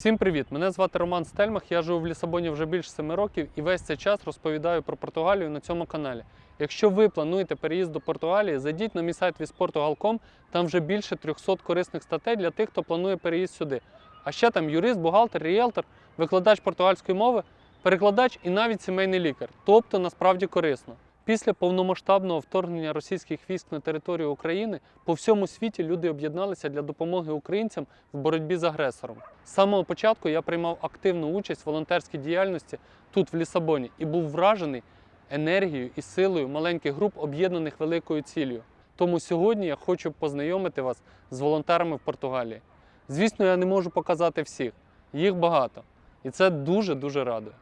Всім привіт! Мене звати Роман Стельмах. Я живу в Лісабоні вже більше 7 років і весь цей час розповідаю про Португалію на цьому каналі. Якщо ви плануєте переїзд до Португалії, зайдіть на мій сайт visportugal.com, там вже більше 300 корисних статей для тих, хто планує переїзд сюди. А ще там юрист, бухгалтер, ріелтор, викладач португальської мови, перекладач і навіть сімейний лікар. Тобто насправді корисно. Після повномасштабного вторгнення російських військ на територію України по всьому світі люди об'єдналися для допомоги українцям в боротьбі з агресором. З самого початку я приймав активну участь в волонтерській діяльності тут, в Лісабоні, і був вражений енергією і силою маленьких груп, об'єднаних великою ціллю. Тому сьогодні я хочу познайомити вас з волонтерами в Португалії. Звісно, я не можу показати всіх, їх багато, і це дуже дуже радує.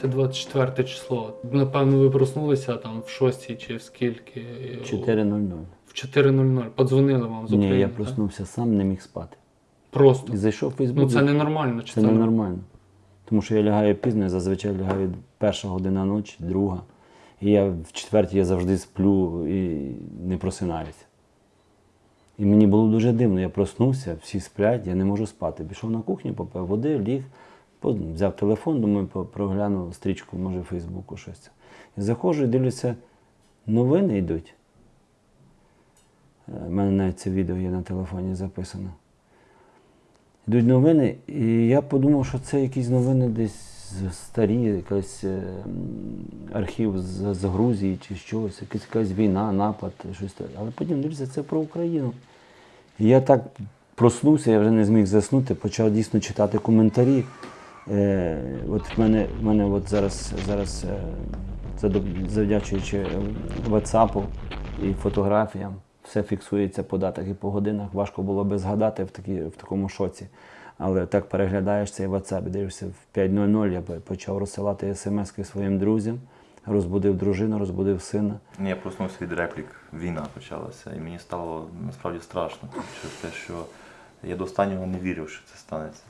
Згадайте 24 число. Напевно, ви проснулися там в 6 чи в скільки? 4.00. В 4.00. Подзвонили вам з України. Ні, я так? проснувся сам, не міг спати. Просто. І зайшов в Фейсбук. Ну це ненормально. Чи це ненормально. Тому що я лягаю пізно, я зазвичай лягаю перша година ночі, друга. І я в четвертій я завжди сплю і не просинаюся. І мені було дуже дивно. Я проснувся, всі сплять, я не можу спати. Пішов на кухню, попив води, ліг, взяв телефон, думаю, проглянув стрічку, може, Фейсбуку щось. І заходжу і дивлюся, новини йдуть. У мене навіть це відео є на телефоні записано. Йдуть новини, і я подумав, що це якісь новини десь старі, якийсь е, архів з, з Грузії чи щось, якась, якась війна, напад, щось таке. Але потім дивлюся, це про Україну. І я так проснувся, я вже не зміг заснути, почав дійсно читати коментарі. Е, от в мене, в мене от зараз, зараз е, завдячуючи WhatsApp і фотографіям, все фіксується по датах і по годинах. Важко було би згадати в, такі, в такому шоці. Але так переглядаєш цей WhatsApp, дивишся в 5.00 я почав розсилати смски своїм друзям, розбудив дружину, розбудив сина. Я проснувся від реплік. Війна почалася, і мені стало насправді страшно, через те, що я до останнього не вірив, що це станеться.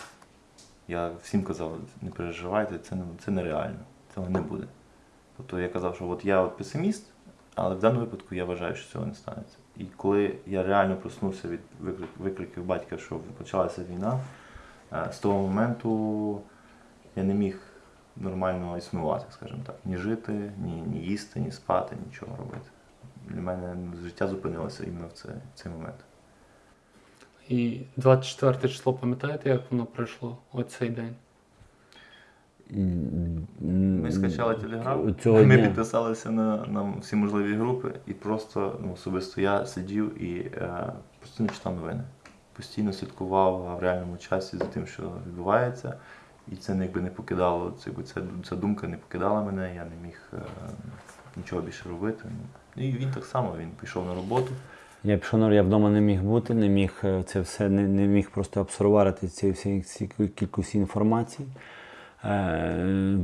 Я всім казав, не переживайте, це, це нереально, цього не буде. Тобто я казав, що от я от песиміст, але в даному випадку я вважаю, що цього не станеться. І коли я реально проснувся від викликів батька, що почалася війна, е, з того моменту я не міг нормально існувати, скажімо так. Ні жити, ні, ні їсти, ні спати, нічого робити. Для мене життя зупинилося іменно в цей, в цей момент. І 24 число, пам'ятаєте, як воно пройшло оцей день? Ми скачали телеграм, Цього ми дня. підписалися на, на всі можливі групи, і просто ну, особисто я сидів і е, постійно читав новини. Постійно слідкував в реальному часі за тим, що відбувається. І це якби не покидало, це, якби ця, ця думка не покидала мене, я не міг е, нічого більше робити. Ну, І він так само він пішов на роботу. Я пішов я вдома не міг бути, не міг е, це все, не, не міг просто абсорбувати ці всі ці кількість інформації. Е,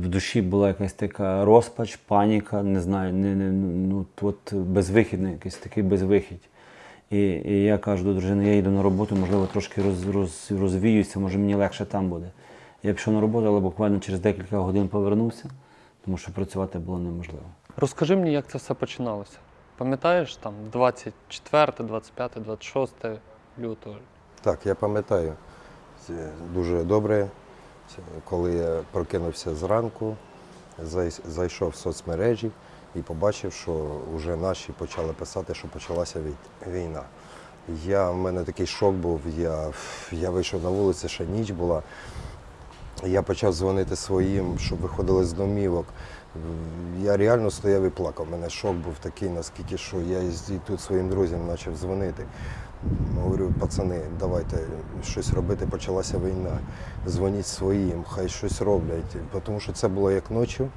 в душі була якась така розпач, паніка, не знаю, не, не, ну, от безвихідний, якийсь такий безвихідь. І, і я кажу до дружини, я їду на роботу, можливо, трошки роз, роз, розвіюся, може мені легше там буде. Я пішов на роботу, але буквально через декілька годин повернувся, тому що працювати було неможливо. Розкажи мені, як це все починалося. Пам'ятаєш там 24, 25, 26 лютого? Так, я пам'ятаю Це дуже добре. Це Коли я прокинувся зранку, зай- зайшов в соцмережі і побачив, що вже наші почали писати, що почалася вій- війна. Я, в мене такий шок був, я, я вийшов на вулицю, ще ніч була. Я почав дзвонити своїм, щоб виходили з домівок. Я реально стояв і плакав. У мене шок був такий, наскільки що я і тут своїм друзям почав дзвонити. Говорю, пацани, давайте щось робити, почалася війна. Дзвоніть своїм, хай щось роблять. Тому що це було як ночі.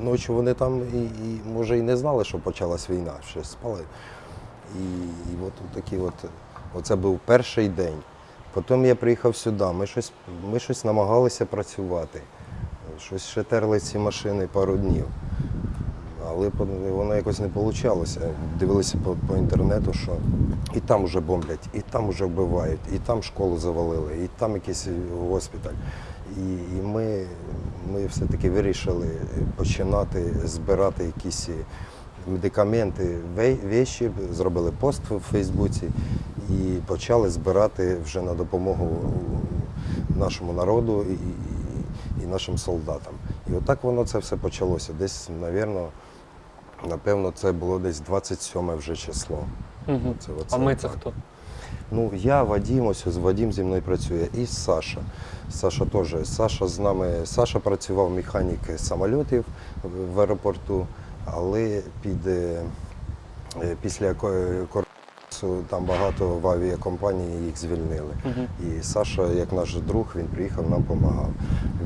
Ночі вони там і, і може і не знали, що почалась війна, ще спали. І, і от такі от, оце був перший день. Потім я приїхав сюди, ми щось, ми щось намагалися працювати. Щось ще терли ці машини пару днів. Але воно якось не вийшло. Дивилися по, по інтернету, що і там вже бомблять, і там вже вбивають, і там школу завалили, і там якийсь госпіталь. І, і ми, ми все-таки вирішили починати збирати якісь медикаменти, ве- вещі, зробили пост в Фейсбуці і почали збирати вже на допомогу нашому народу і, нашим солдатам. І отак воно це все почалося. Десь, напевно, напевно, це було десь 27 вже число. Угу. Це, оце А ми це так. хто? Ну, я Вадим, ось з Вадим зі мною працює, і Саша. Саша теж. Саша з нами. Саша працював механік самольотів в- аеропорту, але під, е, після там багато в авіакомпанії їх звільнили. Угу. І Саша, як наш друг, він приїхав, нам допомагав.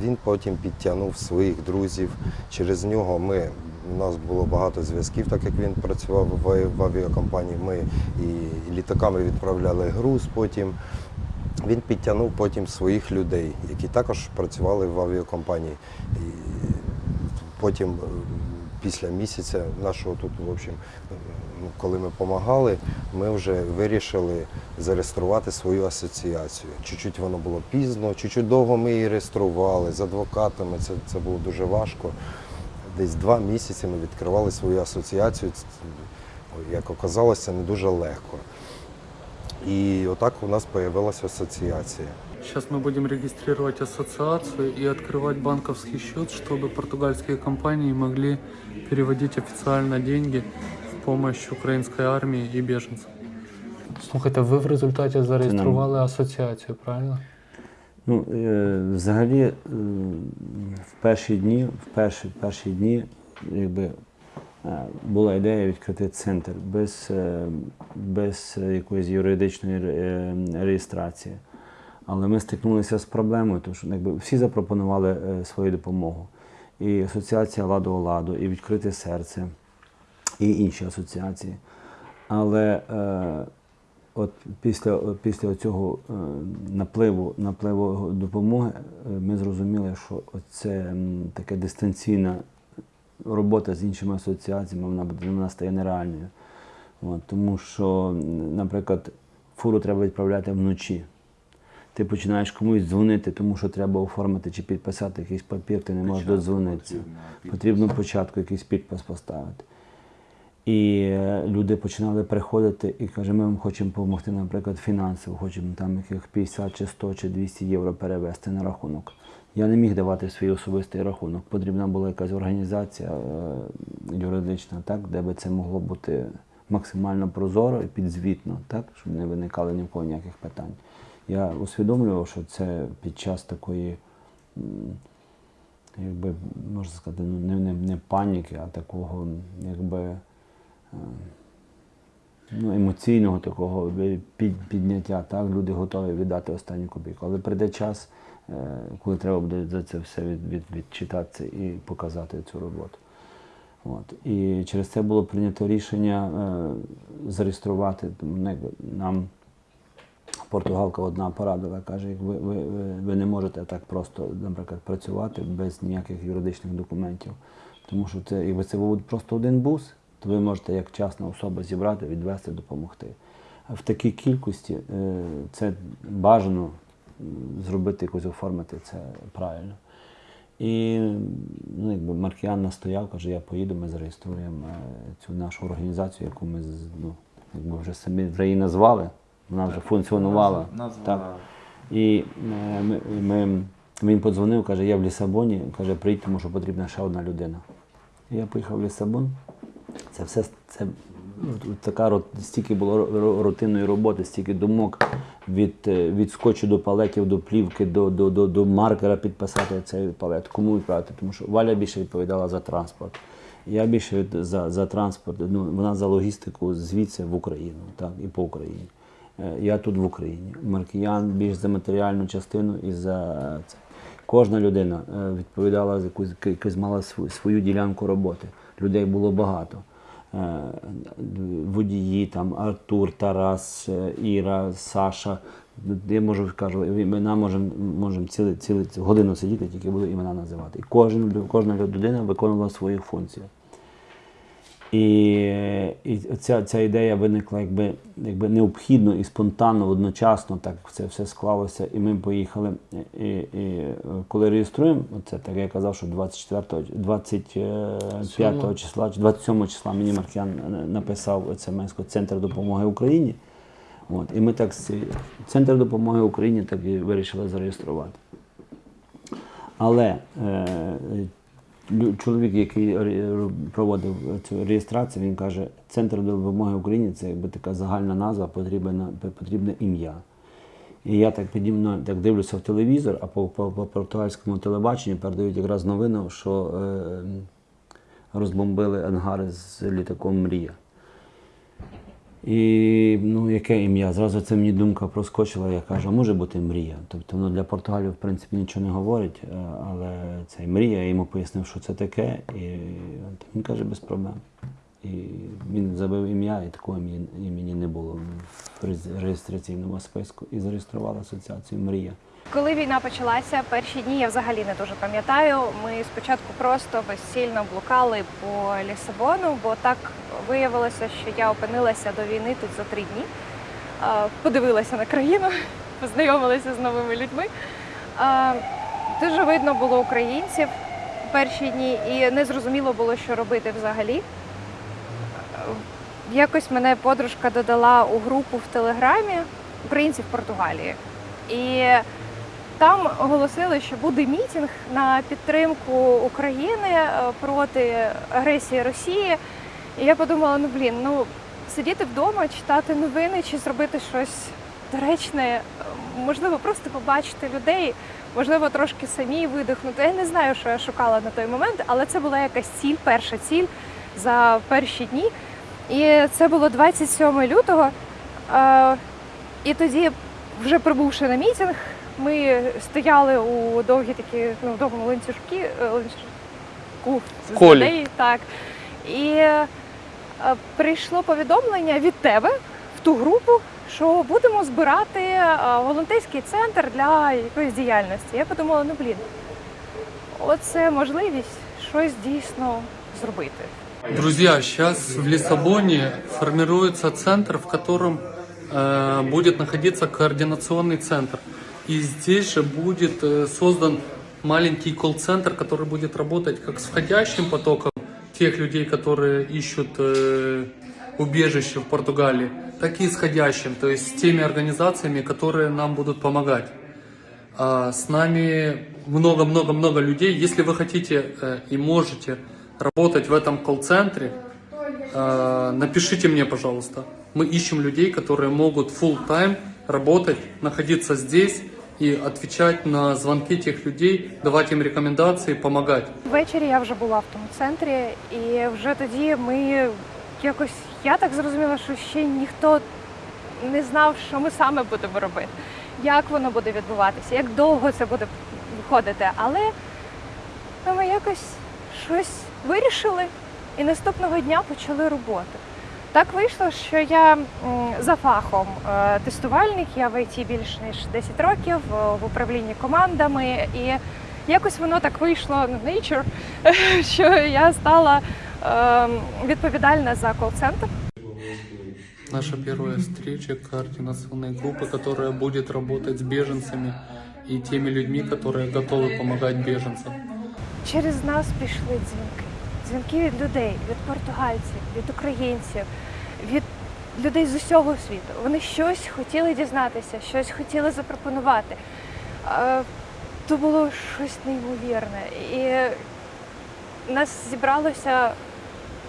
Він потім підтягнув своїх друзів. Через нього ми. У нас було багато зв'язків, так як він працював в, в авіакомпанії. Ми і літаками відправляли груз потім. Він підтягнув потім своїх людей, які також працювали в авіакомпанії. І потім, е, після місяця нашого тут, в общем, коли ми допомагали, ми вже вирішили зареєструвати свою асоціацію. Чуть-чуть воно було пізно, чуть-чуть довго ми її реєстрували з адвокатами. Це, це було дуже важко. Десь два місяці ми відкривали свою асоціацію. Ц- Як оказалося, це не дуже легко. І отак у нас з'явилася асоціація. Сейчас мы будем регистрировать ассоциацию и открывать банковский счет, чтобы португальские компании могли переводить официально деньги в помощь украинской армии и беженцам. Слухайте, ви в результаті зареєстрували асоціацію, правильно? Ну, е, взагалі, е, в перші дні, в перші, перші дні, якби е, була ідея відкрити центр без, без якоїсь юридичної реєстрації. Але ми стикнулися з проблемою, тому що якби, всі запропонували свою допомогу. І асоціація ладу ладу, і відкрите серце, і інші асоціації. Але е, от після, після цього е, напливу, напливу допомоги е, ми зрозуміли, що це така дистанційна робота з іншими асоціаціями, вона, буде- вона стає нереальною. От, тому що, наприклад, фуру треба відправляти вночі. Ти починаєш комусь дзвонити, тому що треба оформити чи підписати якийсь папір, ти не можеш додзвонитися. Потрібно спочатку якийсь підпис поставити. І е, люди починали приходити і каже, ми вам хочемо допомогти, наприклад, фінансово, хочемо там яких 50 чи 100 чи 200 євро перевести на рахунок. Я не міг давати свій особистий рахунок. Потрібна була якась організація е, юридична, так, де би це могло бути максимально прозоро і підзвітно, так, щоб не виникало ні в кого ніяких питань. Я усвідомлював, що це під час такої якби можна сказати, ну не, не, не паніки, а такого, якби ну, емоційного такого підняття. Так, люди готові віддати останню копійку. Але прийде час, е, коли треба буде за це все від, від, відчитатися і показати цю роботу. От. І через це було прийнято рішення е, зареєструвати ну, нам. Португалка одна порадила, каже, ви, ви, ви не можете так просто, наприклад, працювати без ніяких юридичних документів. Тому що це, якби це був просто один бус, то ви можете як частна особа зібрати, відвести, допомогти. В такій кількості е, це бажано зробити якось оформити це правильно. І ну, якби Маркіян настояв, каже, я поїду, ми зареєструємо е, цю нашу організацію, яку ми ну, якби вже самі вже її назвали, вона вже функціонувала. Так. І е, ми, ми, він подзвонив, каже, я в Лісабоні, каже, приїдь, тому що потрібна ще одна людина. І я поїхав в Лісабон. Це все це така рот- стільки було рутинної роботи, стільки думок від, е, від скотчу до палетів, до плівки, до, до, до, до маркера підписати цей палет, кому відправити. Тому що Валя більше відповідала за транспорт. Я більше за, за транспорт, ну, вона за логістику звідси в Україну, так, і по Україні. Е, Я тут в Україні. Маркіян більш за матеріальну частину і за це. Кожна людина е, відповідала за якусь, якусь мала свою, свою ділянку роботи. Людей було багато. Е, Водії, там Артур, Тарас, е, Іра, Саша. Я можу кажу, імена можемо можем цілу, годину сидіти, тільки буду імена називати. І кожен, кожна людина виконувала свою функцію. І, і ця, ця ідея виникла якби, якби необхідно і спонтанно, одночасно так це все склалося. І ми поїхали. І, і коли реєструємо, це так я казав, що 24, 25 числа чи 27 числа мені Маркіян е, написав смс Центр допомоги Україні. От, і ми так Центр допомоги Україні так і вирішили зареєструвати. Але е, чоловік, який проводив цю реєстрацію, він каже, Центр допомоги Україні це якби така загальна назва, потрібне, потрібне ім'я. І я так підімно так дивлюся в телевізор, а по, по, по португальському телебаченню передають якраз новину, що е, розбомбили ангари з літаком Мрія. І ну, яке ім'я? Зразу це мені думка проскочила, я кажу, а може бути мрія. Тобто воно для Португалії, в принципі, нічого не говорить, е, але це мрія, я йому пояснив, що це таке, і він каже, без проблем. І він забив ім'я, і такого імені не було в реєстраційному списку. І зареєстрував асоціацію Мрія. Коли війна почалася, перші дні я взагалі не дуже пам'ятаю. Ми спочатку просто безцільно блукали по Лісабону, бо так виявилося, що я опинилася до війни тут за три дні. Подивилася на країну, познайомилася з новими людьми. Дуже видно було українців перші дні, і не зрозуміло було, що робити взагалі. Якось мене подружка додала у групу в Телеграмі українців Португалії. І там оголосили, що буде мітинг на підтримку України е, проти агресії Росії. І я подумала: ну блін, ну сидіти вдома, читати новини чи зробити щось доречне, е, можливо, просто побачити людей, можливо, трошки самі видихнути. Я не знаю, що я шукала на той момент, але це була якась ціль, перша ціль за перші дні. І це було 27 лютого. Е, І тоді, вже прибувши на мітинг, ми стояли у довгі такі, ну, довгому ланцюжки, е, ланцюжку з людей, так. І е, прийшло повідомлення від тебе в ту групу, що будемо збирати е, волонтерський центр для якоїсь діяльності. Я подумала, ну блін, оце можливість щось дійсно зробити. Друзья, сейчас в Лиссабоне формируется центр, в котором э, будет находиться координационный центр. И здесь же будет э, создан маленький колл-центр, который будет работать как с входящим потоком тех людей, которые ищут э, убежище в Португалии, так и исходящим, то есть с теми организациями, которые нам будут помогать. А с нами много-много-много людей. Если вы хотите э, и можете работать в этом колл-центре, э, напишите мне, пожалуйста. Мы ищем людей, которые могут full time работать, находиться здесь и отвечать на звонки тех людей, давать им рекомендации, помогать. Ввечері я вже була в тому центрі, і вже тоді ми якось я так зрозуміла, що ще ніхто не знав, що ми саме будемо робити, як воно буде відбуватися, як довго це буде виходити. Але ну, ми якось щось вирішили і наступного дня почали роботу. Так вийшло, що я м, за фахом е, тестувальник, я в ІТ більш ніж 10 років е, в управлінні командами, і якось воно так вийшло на nature, що я стала е, відповідальна за кол-центр. Наша первая встреча координационной группы, которая будет работать с беженцами и теми людьми, которые готовы помогать беженцам. Через нас пішли дзвінки. Дзвінки від людей, від португальців, від українців, від людей з усього світу. Вони щось хотіли дізнатися, щось хотіли запропонувати. То було щось неймовірне. І нас зібралося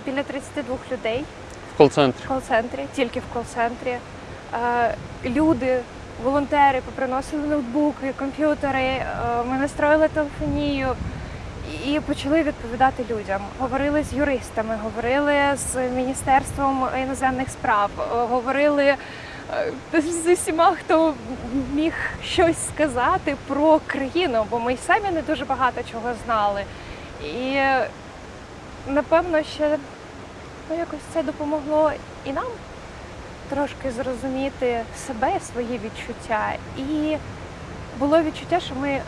біля 32 людей. В кол-центрі. в кол-центрі, тільки в кол-центрі. Люди, волонтери поприносили ноутбуки, комп'ютери, ми настроїли телефонію і почали відповідати людям. Говорили з юристами, говорили з Міністерством іноземних справ, е, говорили е, з усіма, хто міг щось сказати про країну, бо ми й самі не дуже багато чого знали. І напевно, ще ну, якось це допомогло і нам трошки зрозуміти себе, свої відчуття. І було відчуття, що ми,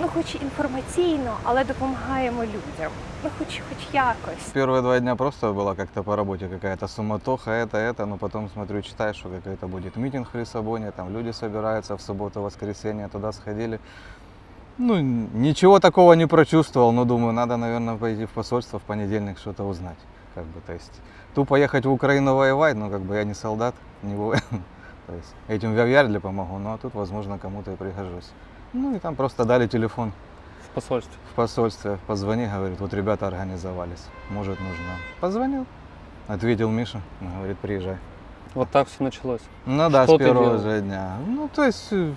ну, хоч інформаційно, але допомагаємо людям. Ну, хоч хоч якось. Первые два дня просто была как-то по работе какая-то суматоха, это, это, но потом смотрю, читаешь, что какой-то будет митинг в Лиссабоне, там люди собираются в субботу, воскресенье, туда сходили. Ну, н- ничего такого не прочувствовал, но думаю, надо, наверное, пойти в посольство в понедельник что-то узнать. Как бы, то есть, тупо ехать в Украину воевать, но как бы я не солдат, не воин. То есть, этим в Вярдле помогу, ну а тут, возможно, кому-то и пригожусь. Ну и там просто дали телефон В посольстві. в посольстве, позвони, говорит, вот ребята организовались, может нужно. Позвонил, ответил Миша, говорит, приезжай. Вот так все почалось. Ну да, Что с первого же дня. Ну, то есть, э,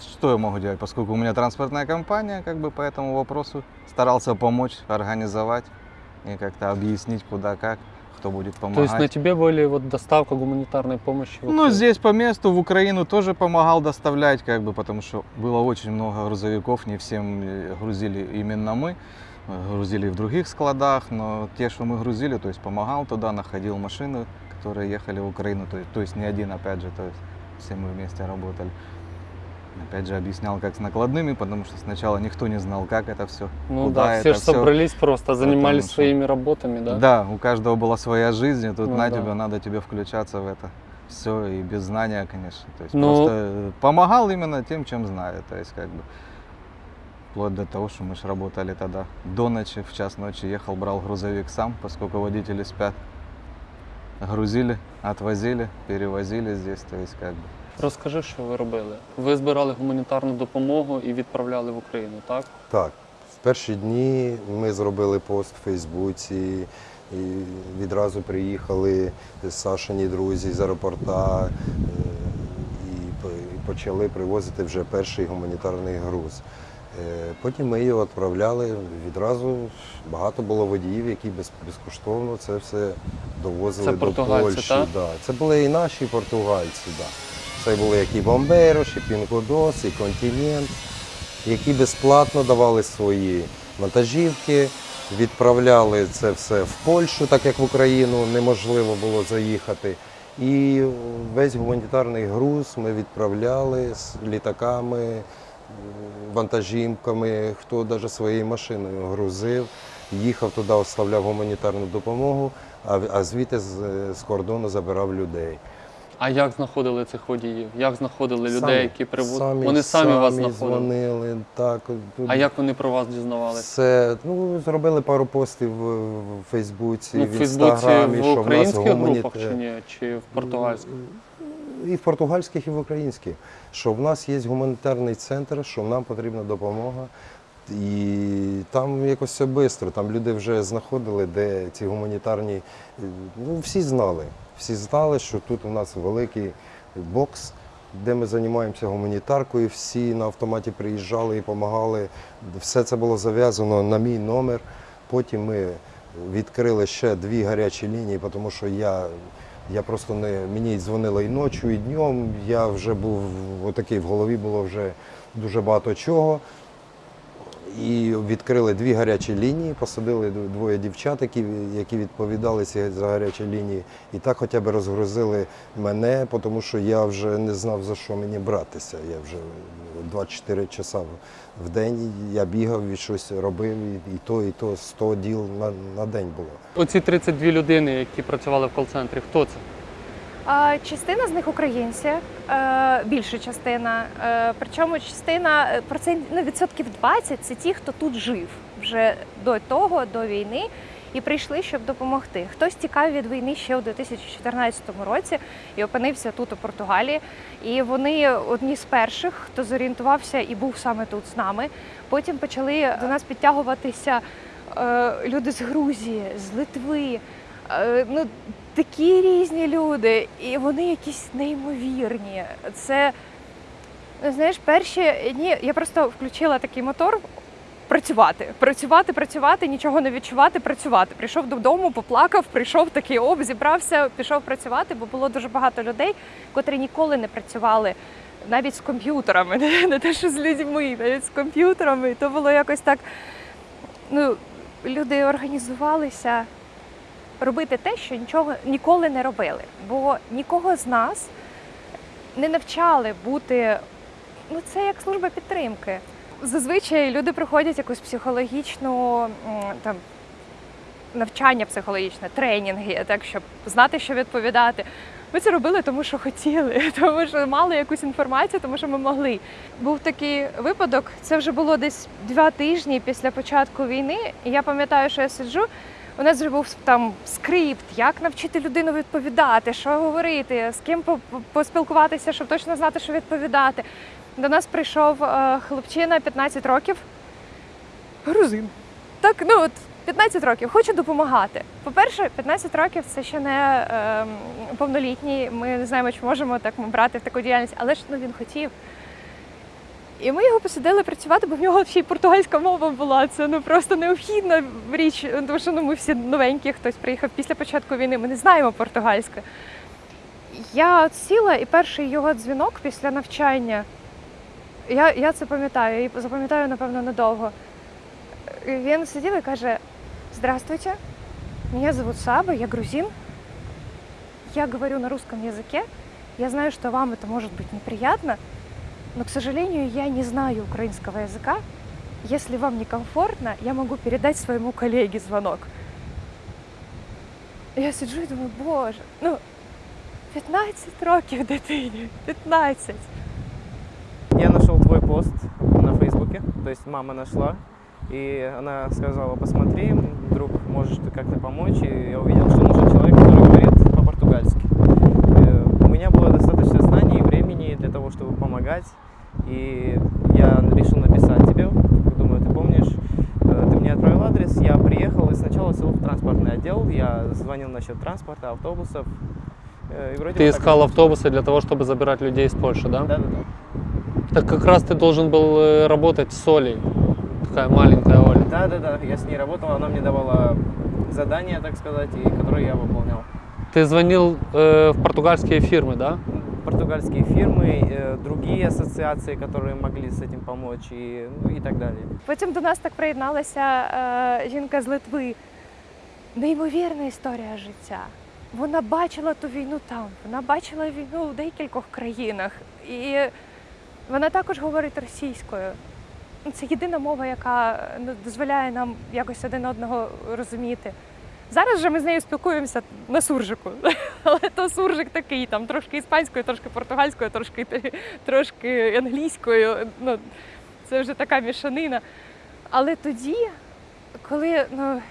что я могу делать, поскольку у меня транспортная компания, как бы по этому вопросу старался помочь, организовать и как-то объяснить, куда, как, кто будет То есть помогать. на тебе были вот доставка гуманитарной помощи? в Ну, Украину? здесь по месту в Украину тоже помогал доставлять, как бы, потому что было очень много грузовиков, не всем э, грузили именно мы, э, грузили и в других складах, но те, что мы грузили, то есть помогал туда, находил машины, которые ехали в Украину, то есть, то есть не один, опять же, то есть все мы вместе работали. Опять же, объяснял, как с накладными, потому что сначала никто не знал, как это все. Ну куда да, все же собрались просто, занимались что- своими работами, да? Да, у каждого была своя жизнь, и тут Ну на да. тебе, надо тебе включаться в это. Все, и без знания, конечно. То есть Ну- просто э, помогал именно тем, чем знаю. То есть как бы вплоть до того, что мы же работали тогда до ночи, в час ночи ехал, брал грузовик сам, поскольку водители спят. Грузили, отвозили, перевозили здесь, то есть как бы. Розкажи, що ви робили. Ви збирали гуманітарну допомогу і відправляли в Україну, так? Так, в перші дні ми зробили пост в Фейсбуці, і відразу приїхали Сашині друзі з аеропорта е, і почали привозити вже перший гуманітарний груз. Е, Потім ми його відправляли відразу. Багато було водіїв, які без- безкоштовно це все довозили Це до Польщі. так? Да. Це були і наші португальці. Да. Це були як і Бомбейрош, і Пінкодос, і Континент, які безплатно давали свої вантажівки, відправляли це все в Польщу, так як в Україну неможливо було заїхати. І весь гуманітарний груз ми відправляли з літаками, вантажівками, хто навіть своєю машиною грузив, їхав туди, оставляв гуманітарну допомогу, а, звідти з кордону забирав людей. А як знаходили цих водіїв? Як знаходили людей, Самі- які привозили? Вони самі, самі вас знаходили. дзвонили. Так, А як вони про вас дізнавалися? Це ну зробили пару постів в, в Фейсбуці, Ну, в в Фейсбуці інстаграмі, в що в нас українських гуманіт- групах чи ні? Чи в португальських? І в португальських, і в українських. Що в нас є гуманітарний центр, що нам потрібна допомога. І там якось все швидко. Там люди вже знаходили, де ці гуманітарні. е, Ну, всі знали. Всі знали, що тут у нас великий бокс, де ми займаємося гуманітаркою. Всі на автоматі приїжджали і допомагали. Все це було зав'язано на мій номер. Потім ми відкрили ще дві гарячі лінії, тому що я, я просто не мені дзвонили і ночі, і днем. Я вже був отакий в голові було вже дуже багато чого. І відкрили дві гарячі лінії, посадили двоє дівчат, які, які відповідали за гарячі лінії. І так хоча б розгрузили мене, тому що я вже не знав, за що мені братися. Я вже 24 часа в день я бігав і щось робив, і то, і то 100 діл на, на день було. Оці 32 людини, які працювали в кол-центрі, хто це? Частина з них українці, е, більша частина. Е, Причому частина е, процент, ну, відсотків 20 це ті, хто тут жив вже до того, до війни, і прийшли, щоб допомогти. Хтось тікав від війни ще у 2014 році і опинився тут у Португалії. І вони одні з перших, хто зорієнтувався і був саме тут з нами. Потім почали до нас підтягуватися люди з Грузії, з Литви. Е, Ну, такі різні люди, і вони якісь неймовірні. Це, ну, знаєш, перші дні я просто включила такий мотор. Працювати, працювати, працювати, нічого не відчувати, працювати. Прийшов додому, поплакав, прийшов такий оп, зібрався, пішов працювати, бо було дуже багато людей, котрі ніколи не працювали навіть з комп'ютерами, не те, що з людьми, навіть з комп'ютерами. І то було якось так. Ну, люди організувалися робити те, що нічого ніколи не робили. Бо нікого з нас не навчали бути. Ну, це як служба підтримки. Зазвичай люди проходять якусь психологічну там. Навчання психологічне, тренінги, так щоб знати, що відповідати. Ми це робили, тому що хотіли, тому що мали якусь інформацію, тому що ми могли. Був такий випадок, це вже було десь два тижні після початку війни. І я пам'ятаю, що я сиджу. У нас вже був там скрипт, як навчити людину відповідати, що говорити, з ким по- по- поспілкуватися, щоб точно знати, що відповідати. До нас прийшов е, хлопчина 15 років, грузин. Так, ну от 15 років, хочу допомагати. По-перше, 15 років це ще не ем, повнолітній. Ми не знаємо, чи можемо так брати в таку діяльність, але ж ну, він хотів. І ми його посадили працювати, бо в нього ще й португальська мова була. Це ну просто необхідна річ, тому що ну, ми всі новенькі, хтось приїхав після початку війни, ми не знаємо португальську. Я от сіла, і перший його дзвінок після навчання, я, я це пам'ятаю, і запам'ятаю, напевно, надовго. Він сидів і каже: Здравствуйте, меня зовут Саба, я грузин. Я говорю на русском языке. Я знаю, что вам это может быть неприятно, но, к сожалению, я не знаю украинского языка. Если вам некомфортно, я могу передать своему коллеге звонок. Я сиджу і думаю, боже, ну 15 років дитині, 15. Я нашел твой пост на Фейсбуке, то есть мама нашла, и она сказала, посмотри, вдруг можешь ты как-то помочь, и я увидел, что нужен человек, который говорит по-португальски. Э, У меня было достаточно знаний времени для того, чтобы помогать, и я решил написать тебе, думаю, ты помнишь, Э, ты мне отправил адрес, я приехал и сначала сел в транспортный отдел, я звонил насчет транспорта, автобусов, э, и вроде Ты так искал всё. автобусы для того, чтобы забирать людей из Польши, да? Да-да-да. Так как раз ты должен был э, работать с Олей. Такая маленькая Оля. Да, да, да, я с ней работал, она мне давала задания, так сказать, и которые я выполнял. Ты звонил э, в португальские фирмы, да? Португальские фирмы, э, другие ассоциации, которые могли с этим помочь, и, ну, и так далее. Потім до нас так приєдналася е, жінка з Литви. Неймовірна історія життя. Вона бачила ту війну там, вона бачила війну в декількох країнах. І вона також говорить російською. Ну, Це єдина мова, яка е, ну, дозволяє нам якось один одного розуміти. Зараз же ми з нею спілкуємося на суржику, але то суржик такий, там трошки іспанською, трошки португальською, трошки, трошки англійською. Ну, це вже така мішанина. Але тоді, коли ну,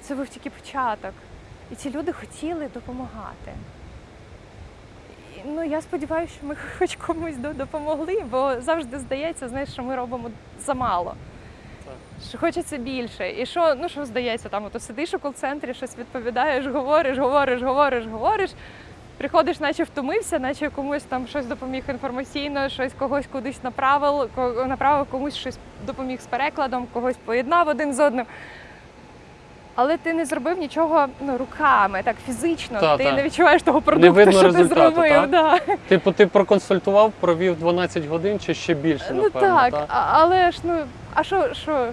це був тільки початок, і ці люди хотіли допомагати. Ну, я сподіваюся, що ми хоч комусь до- допомогли, бо завжди здається, знаєш, що ми робимо замало. Що хочеться більше. І що, ну що здається, там ото сидиш у кол-центрі, щось відповідаєш, говориш, говориш, говориш, говориш. Приходиш, наче втомився, наче комусь там щось допоміг інформаційно, щось когось кудись направив, направив комусь щось допоміг з перекладом, когось поєднав один з одним. Але ти не зробив нічого ну, руками, так фізично. Та, ти та. не відчуваєш того продукту, видно що ти зробив. та? Да. Типу, ти проконсультував, провів 12 годин чи ще більше, Ну так, та? але ж ну, а що, що,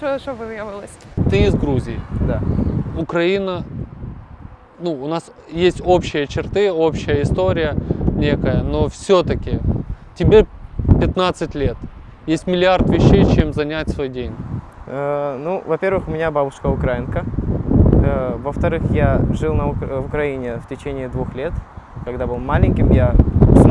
що, що виявилось? Ты из Грузии. Да. Украина, ну, у нас есть общие черты, общая история некая, но все-таки тебе 15 лет. Есть миллиард вещей, чем занять свой день. Э, Ну, во-первых, у меня бабушка украинка. Э, Во-вторых, я жил на Ук- в Украине в течение двух лет. Когда был маленьким, я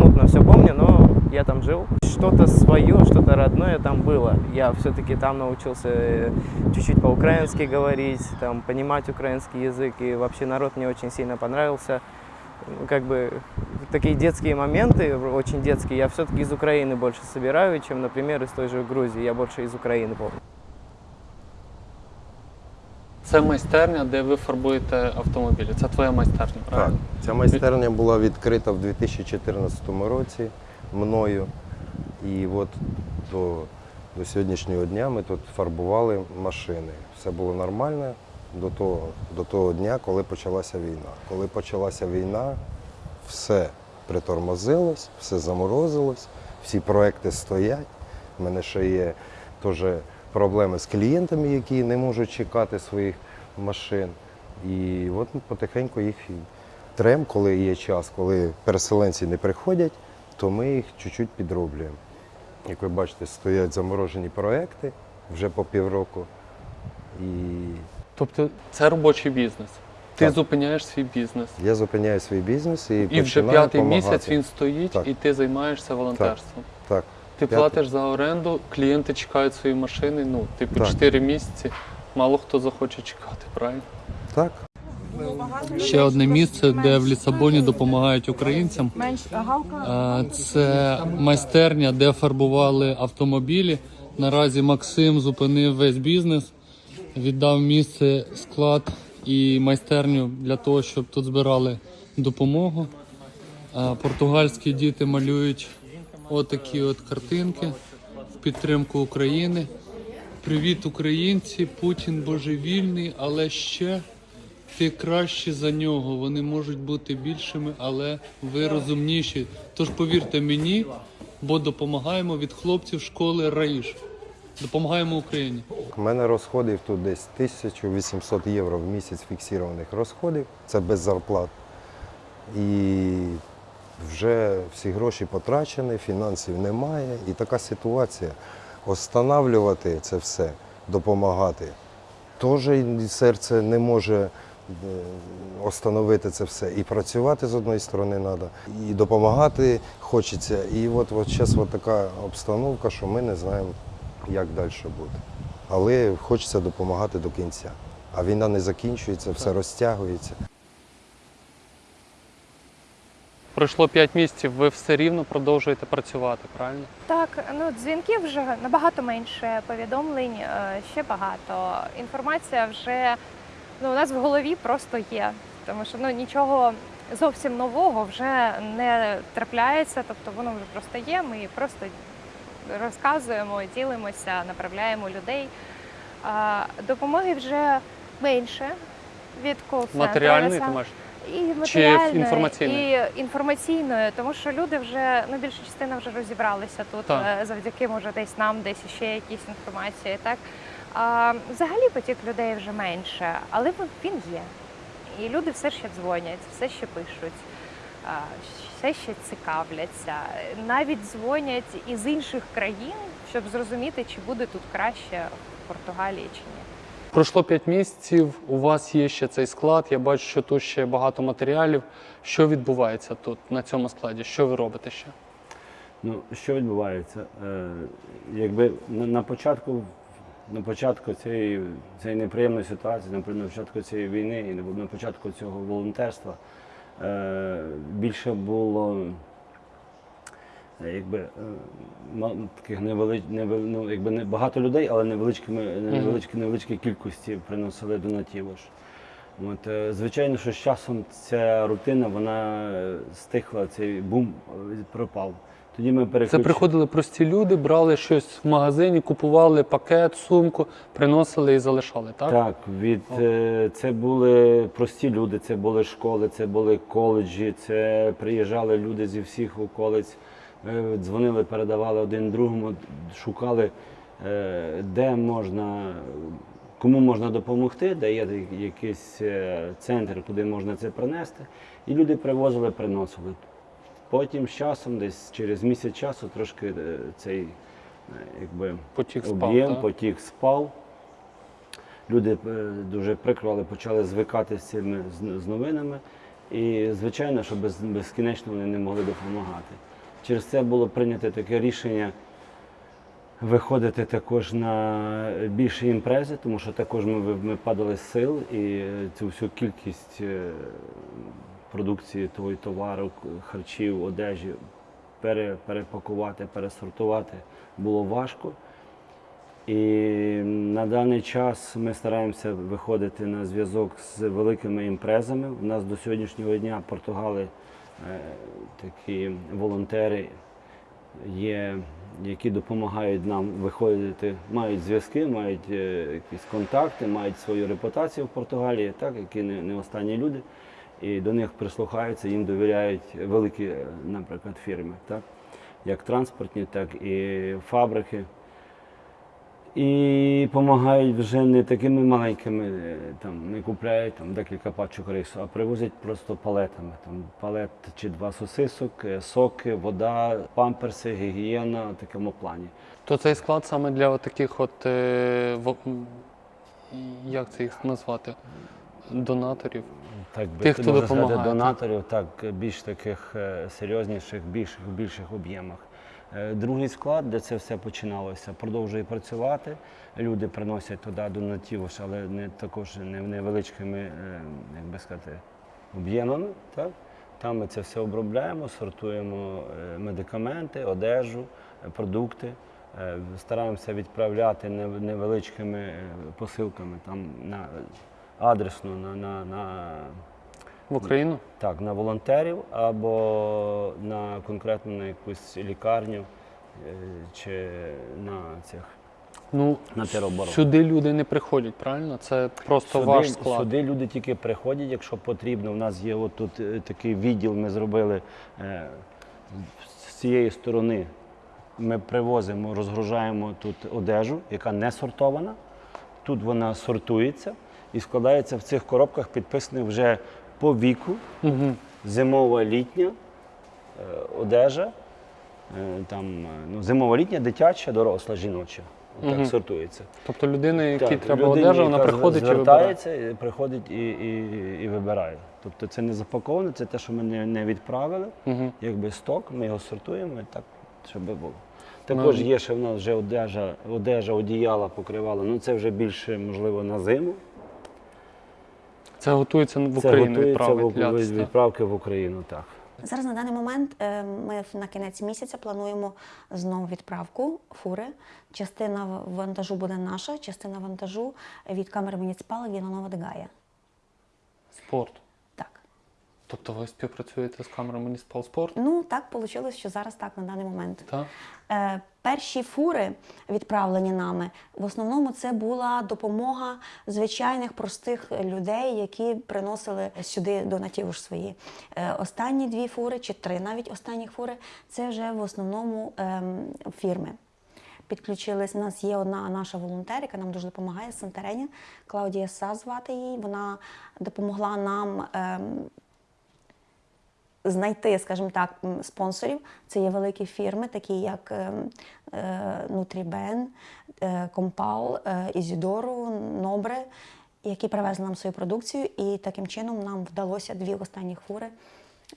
смутно все помню, но я там жил. Что-то свое, что-то родное там было. Я все-таки там научился э, чуть-чуть по-украински говорить, там, понимать украинский язык, и вообще народ мне очень сильно понравился. Ну, Как бы такие детские моменты, очень детские, я все-таки из Украины больше собираю, чем, например, из той же Грузии. Я больше из Украины помню. Це майстерня, де ви фарбуєте автомобілі. Це твоя майстерня, Так, ця майстерня була відкрита в 2014 році мною. І от до, до сьогоднішнього дня ми тут фарбували машини. Все було нормально до того, до того дня, коли почалася війна. Коли почалася війна, все притормозилось, все заморозилось, всі проекти стоять. У мене ще є теж проблеми з клієнтами, які не можуть чекати своїх машин. І от потихеньку їх трем, коли є час, коли переселенці не приходять, то ми їх чуть-чуть підроблюємо. Як ви бачите, стоять заморожені проекти вже по півроку. І Тобто це робочий бізнес. Ти Так. зупиняєш свій бізнес. я зупиняю свій бізнес і, І вже п'ятий місяць він стоїть, Так. і ти займаєшся волонтерством. Так, Ти П'ятий. платиш за оренду, клієнти чекають свої машини. Ну, типу, Так. 4 місяці. Мало хто захоче чекати, правильно? так. Ще одне місце, де в Лісабоні допомагають українцям. Е, Це майстерня, де фарбували автомобілі. Наразі Максим зупинив весь бізнес, віддав місце, склад і майстерню для того, щоб тут збирали допомогу. Е, Португальські діти малюють отакі от картинки в підтримку України. Привіт, українці! Путін божевільний, але ще ти краще за нього. Вони можуть бути більшими, але ви розумніші. Тож повірте мені, бо допомагаємо від хлопців школи Раїш. Допомагаємо Україні. У мене розходів тут десь 1800 євро в місяць фіксованих розходів. Це без зарплат. І вже всі гроші потрачені, фінансів немає. І така ситуація. Останавлювати це все, допомагати. Теж серце не може е, остановити це все. І працювати з одної сторони треба, і допомагати хочеться. І от, от зараз от така обстановка, що ми не знаємо, як далі буде. Але хочеться допомагати до кінця. А війна не закінчується, все розтягується. Пройшло 5 місяців, ви все рівно продовжуєте працювати, правильно? Так, ну дзвінків вже набагато менше, повідомлень е, ще багато. Інформація вже ну, у нас в голові просто є. Тому що ну, нічого зовсім нового вже не трапляється, тобто воно вже просто є. Ми просто розказуємо, ділимося, направляємо людей. Допомоги вже менше від кол-центру. Матеріальний ти маєш? І матеріальної, інформаційної? і інформаційної, тому що люди вже ну більша частина вже розібралися тут Так. е, завдяки може десь нам, десь ще якісь інформації. Так а, взагалі потік людей вже менше, але він є. І люди все ще дзвонять, все ще пишуть, все ще цікавляться. Навіть дзвонять із інших країн, щоб зрозуміти, чи буде тут краще в Португалії чи ні. Пройшло 5 місяців, у вас є ще цей склад. Я бачу, що тут ще багато матеріалів. Що відбувається тут на цьому складі? Що ви робите ще? Ну, що відбувається? Е, якби на, початку, на початку цієї, цієї неприємної ситуації, на, початку цієї війни і на, початку цього волонтерства е, більше було якби, е, таких невелич, невел, ну, якби не багато людей, але невеличкими, невеличкі, невеличкі кількості приносили донатів. От, е, звичайно, що з часом ця рутина вона е, стихла, цей бум е, пропав. Тоді ми Це приходили прості люди, брали щось в магазині, купували пакет, сумку, приносили і залишали, так? Так, від е, це були прості люди, це були школи, це були коледжі, це приїжджали люди зі всіх околиць, е, дзвонили, передавали один другому, шукали, е, де можна, кому можна допомогти, де є якийсь е, центр, куди можна це принести. І люди привозили, приносили. Потім з часом, десь через місяць часу, трошки е, цей е, якби Потік об'єм, потік спав. Люди е, дуже прикро, але почали звикати з цими з новинами. І, звичайно, що без, безкінечно вони не могли допомагати. Через це було прийнято таке рішення виходити також на більші імпрези, тому що також ми, ми падали з сил і е, цю всю кількість е, продукції того товару, харчів, одежі пере, перепакувати, пересортувати було важко. І на даний час ми стараємося виходити на зв'язок з великими імпрезами. У нас до сьогоднішнього дня Португали такі волонтери є, які допомагають нам виходити, мають зв'язки, мають е, якісь контакти, мають свою репутацію в Португалії, так, які не, не останні люди. І до них прислухаються, їм довіряють великі, е, наприклад, фірми, так, як транспортні, так і фабрики. І допомагають вже не такими маленькими, е, там не купляють там декілька пачок рису, а привозять просто палетами. Там палет чи два сосисок, е, соки, вода, памперси, гігієна в такому плані. То цей склад саме для таких от е, во- як це їх назвати? Донаторів. Так Тих, хто допомагає, донаторів, так більш таких серйозніших, більших, більших об'ємах. Е, Другий склад, де це все починалося, продовжує працювати. Люди приносять туди донатів, але не також не невеличкими, е, як би сказати, об'ємами. Так? Там ми це все обробляємо, сортуємо е, медикаменти, одежу, продукти. Стараємося відправляти невеличкими посилками там на адресно на, на, на, В Україну? так, на волонтерів або на конкретно на якусь лікарню е, чи на цих. Ну, На тероборону. сюди люди не приходять, правильно? Це просто Сюди, ваш склад. сюди люди тільки приходять, якщо потрібно. У нас є отут е, такий відділ, ми зробили е, з цієї сторони. Ми привозимо, розгружаємо тут одежу, яка не сортована. Тут вона сортується і складається в цих коробках, підписаних вже по віку. Угу. зимова літня е, одежа, е, там, е, ну, зимова літня, дитяча, доросла, жіноча. Так Мгм. сортується. Тобто людина, якій Так, треба людині, одежа, вона яка приходить і вибирає. звертається, і приходить і, і, і вибирає. Тобто це не запаковане, це те, що ми не, не відправили, Угу. якби сток, ми його сортуємо і так, щоб було. Також Ну, є ще в нас вже одежа, одежа, одіяла, покривала. Ну це вже більше, можливо, на зиму. Це готується в Це Україну готується в, відправити. від- ляц, так? відправки в Україну, так. Зараз на даний момент е, ми на кінець місяця плануємо знову відправку фури. Частина в- вантажу буде наша, частина вантажу від камери муніципала Віланова Дегая. Спорт. Тобто ви співпрацюєте з камерою Municipal Sport? Ну так вийшло, що зараз так на даний момент. Так? Е, перші фури, відправлені нами, в основному це була допомога звичайних простих людей, які приносили сюди донатів ж свої. Е, останні дві фури, чи три навіть останні фури, це вже в основному ем, фірми. Підключились. У нас є одна наша волонтер, яка нам дуже допомагає з Сантерені. Клаудія Са звати її. Вона допомогла нам ем, знайти, скажімо так, спонсорів. Це є великі фірми, такі як Nutriben, Compal, е, Ізідору, Нобре, які привезли нам свою продукцію, і таким чином нам вдалося дві останні фури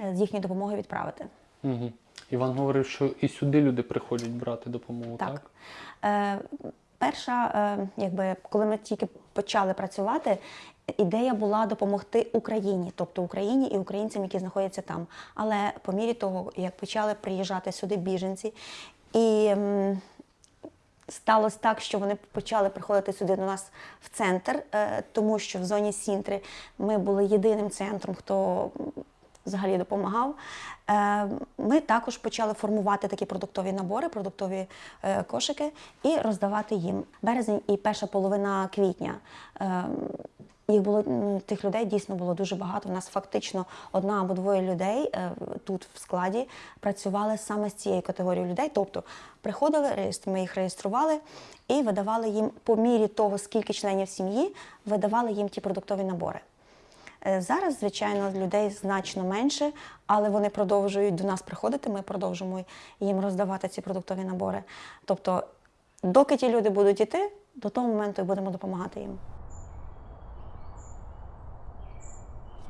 е, з їхньої допомоги відправити. Угу. Іван говорив, що і сюди люди приходять брати допомогу, так? Так. Е, перша, е, якби, коли ми тільки почали працювати, ідея була допомогти Україні, тобто Україні і українцям, які знаходяться там. Але по мірі того, як почали приїжджати сюди біженці, і сталося так, що вони почали приходити сюди до нас в центр, е, тому що в зоні Сінтри ми були єдиним центром, хто взагалі допомагав. Е, Ми також почали формувати такі продуктові набори, продуктові е, кошики і роздавати їм. Березень і перша половина квітня. Їх було ну, тих людей дійсно було дуже багато. У нас фактично одна або двоє людей е, тут в складі працювали саме з цією категорією людей. Тобто приходили, ми їх реєстрували і видавали їм по мірі того, скільки членів сім'ї, видавали їм ті продуктові набори. Е, Зараз, звичайно, людей значно менше, але вони продовжують до нас приходити. Ми продовжуємо їм роздавати ці продуктові набори. Тобто, доки ті люди будуть йти, до того моменту і будемо допомагати їм.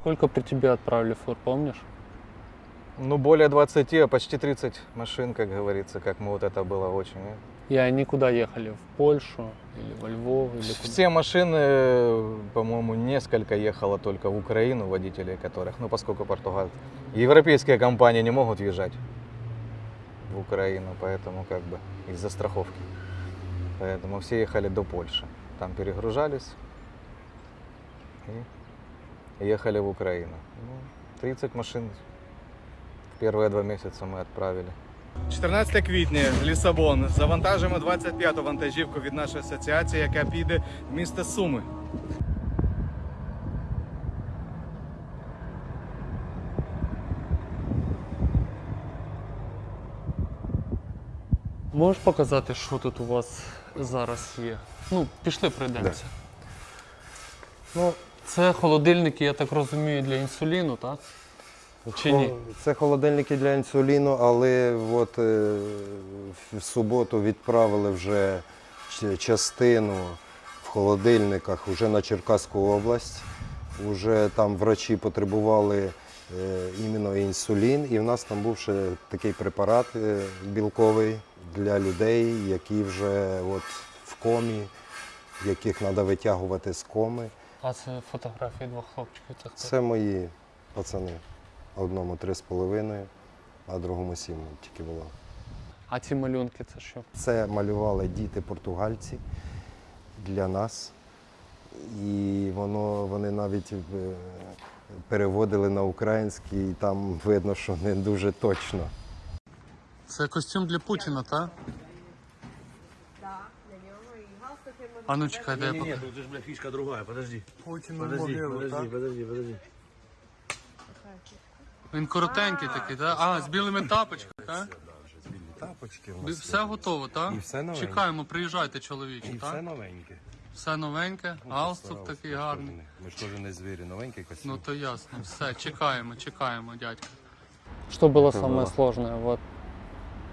Сколько при тебе отправили фур, помнишь? Ну, более 20, а почти 30 машин, как говорится, как мы вот это было очень. э. И они куда ехали? В Польшу или во Львов? Или куда? Все машины, по-моему, несколько ехало только в Украину, водителей которых, ну, поскольку Португалия. Европейские компании не могут въезжать в Украину, поэтому как бы из-за страховки. Поэтому все ехали до Польши. Там перегружались и ехали в Украину. Ну, 30 машин в первые два месяца мы отправили. 14 квітня, Лісабон. Завантажимо 25-ту вантажівку від нашої асоціації, яка піде в місто Суми. Можеш показати, що тут у вас зараз є? Ну, пішли пройдемося. Ну, Це холодильники, я так розумію, для інсуліну, так? Чи ні? Це холодильники для інсуліну, але от е, в суботу відправили вже частину в холодильниках вже на Черкаську область. Уже там врачі потребували е, іменно інсулін, і в нас там був ще такий препарат е, білковий для людей, які вже от в комі, яких треба витягувати з коми. А це фотографії двох хлопчиків. Це хто? Це мої пацани. Одному три з половиною, а другому сім тільки було. А ці малюнки це що? Це малювали діти португальці для нас. І воно, вони навіть е, переводили на український, і там видно, що не дуже точно. Це костюм для Путіна, так? А ну чекай, дай я покажу. тут же, бля, фишка другая, подожди. Путін Подожди, подожди, подожди, подожди. Він коротенький такий, так? А, з білими тапочками, так? Тапочки Бі- Все готово, так? І все новеньке. Чекаємо, приїжджайте, чоловічі, так? новеньке. Все новеньке, галстук такий гарний. Ми ж теж не звірі, новенький костюм. Ну то ясно. Все, чекаємо, чекаємо, дядька. Что было Что самое было? сложное вот,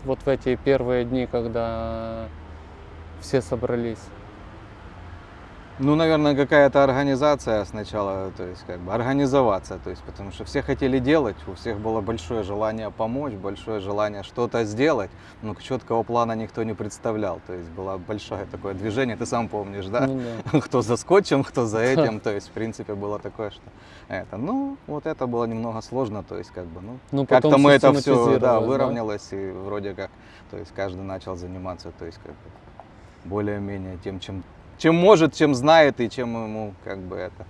вот в эти первые дни, когда все собрались? Ну, наверное, какая-то организация сначала, то есть как бы организоваться, то есть потому что все хотели делать, у всех было большое желание помочь, большое желание что-то сделать, но четкого плана никто не представлял, то есть было большое такое движение, ты сам помнишь, да? Ну да. кто за скотчем, кто за этим, то есть в принципе было такое, что это, ну, вот это было немного сложно, то есть как бы, ну, Ну, как-то мы это все, да, систематизировалось, да? выровнялось и вроде как, то есть каждый начал заниматься, то есть как бы более-менее тем, чем, чем может, чем знает и чем ему как бы это.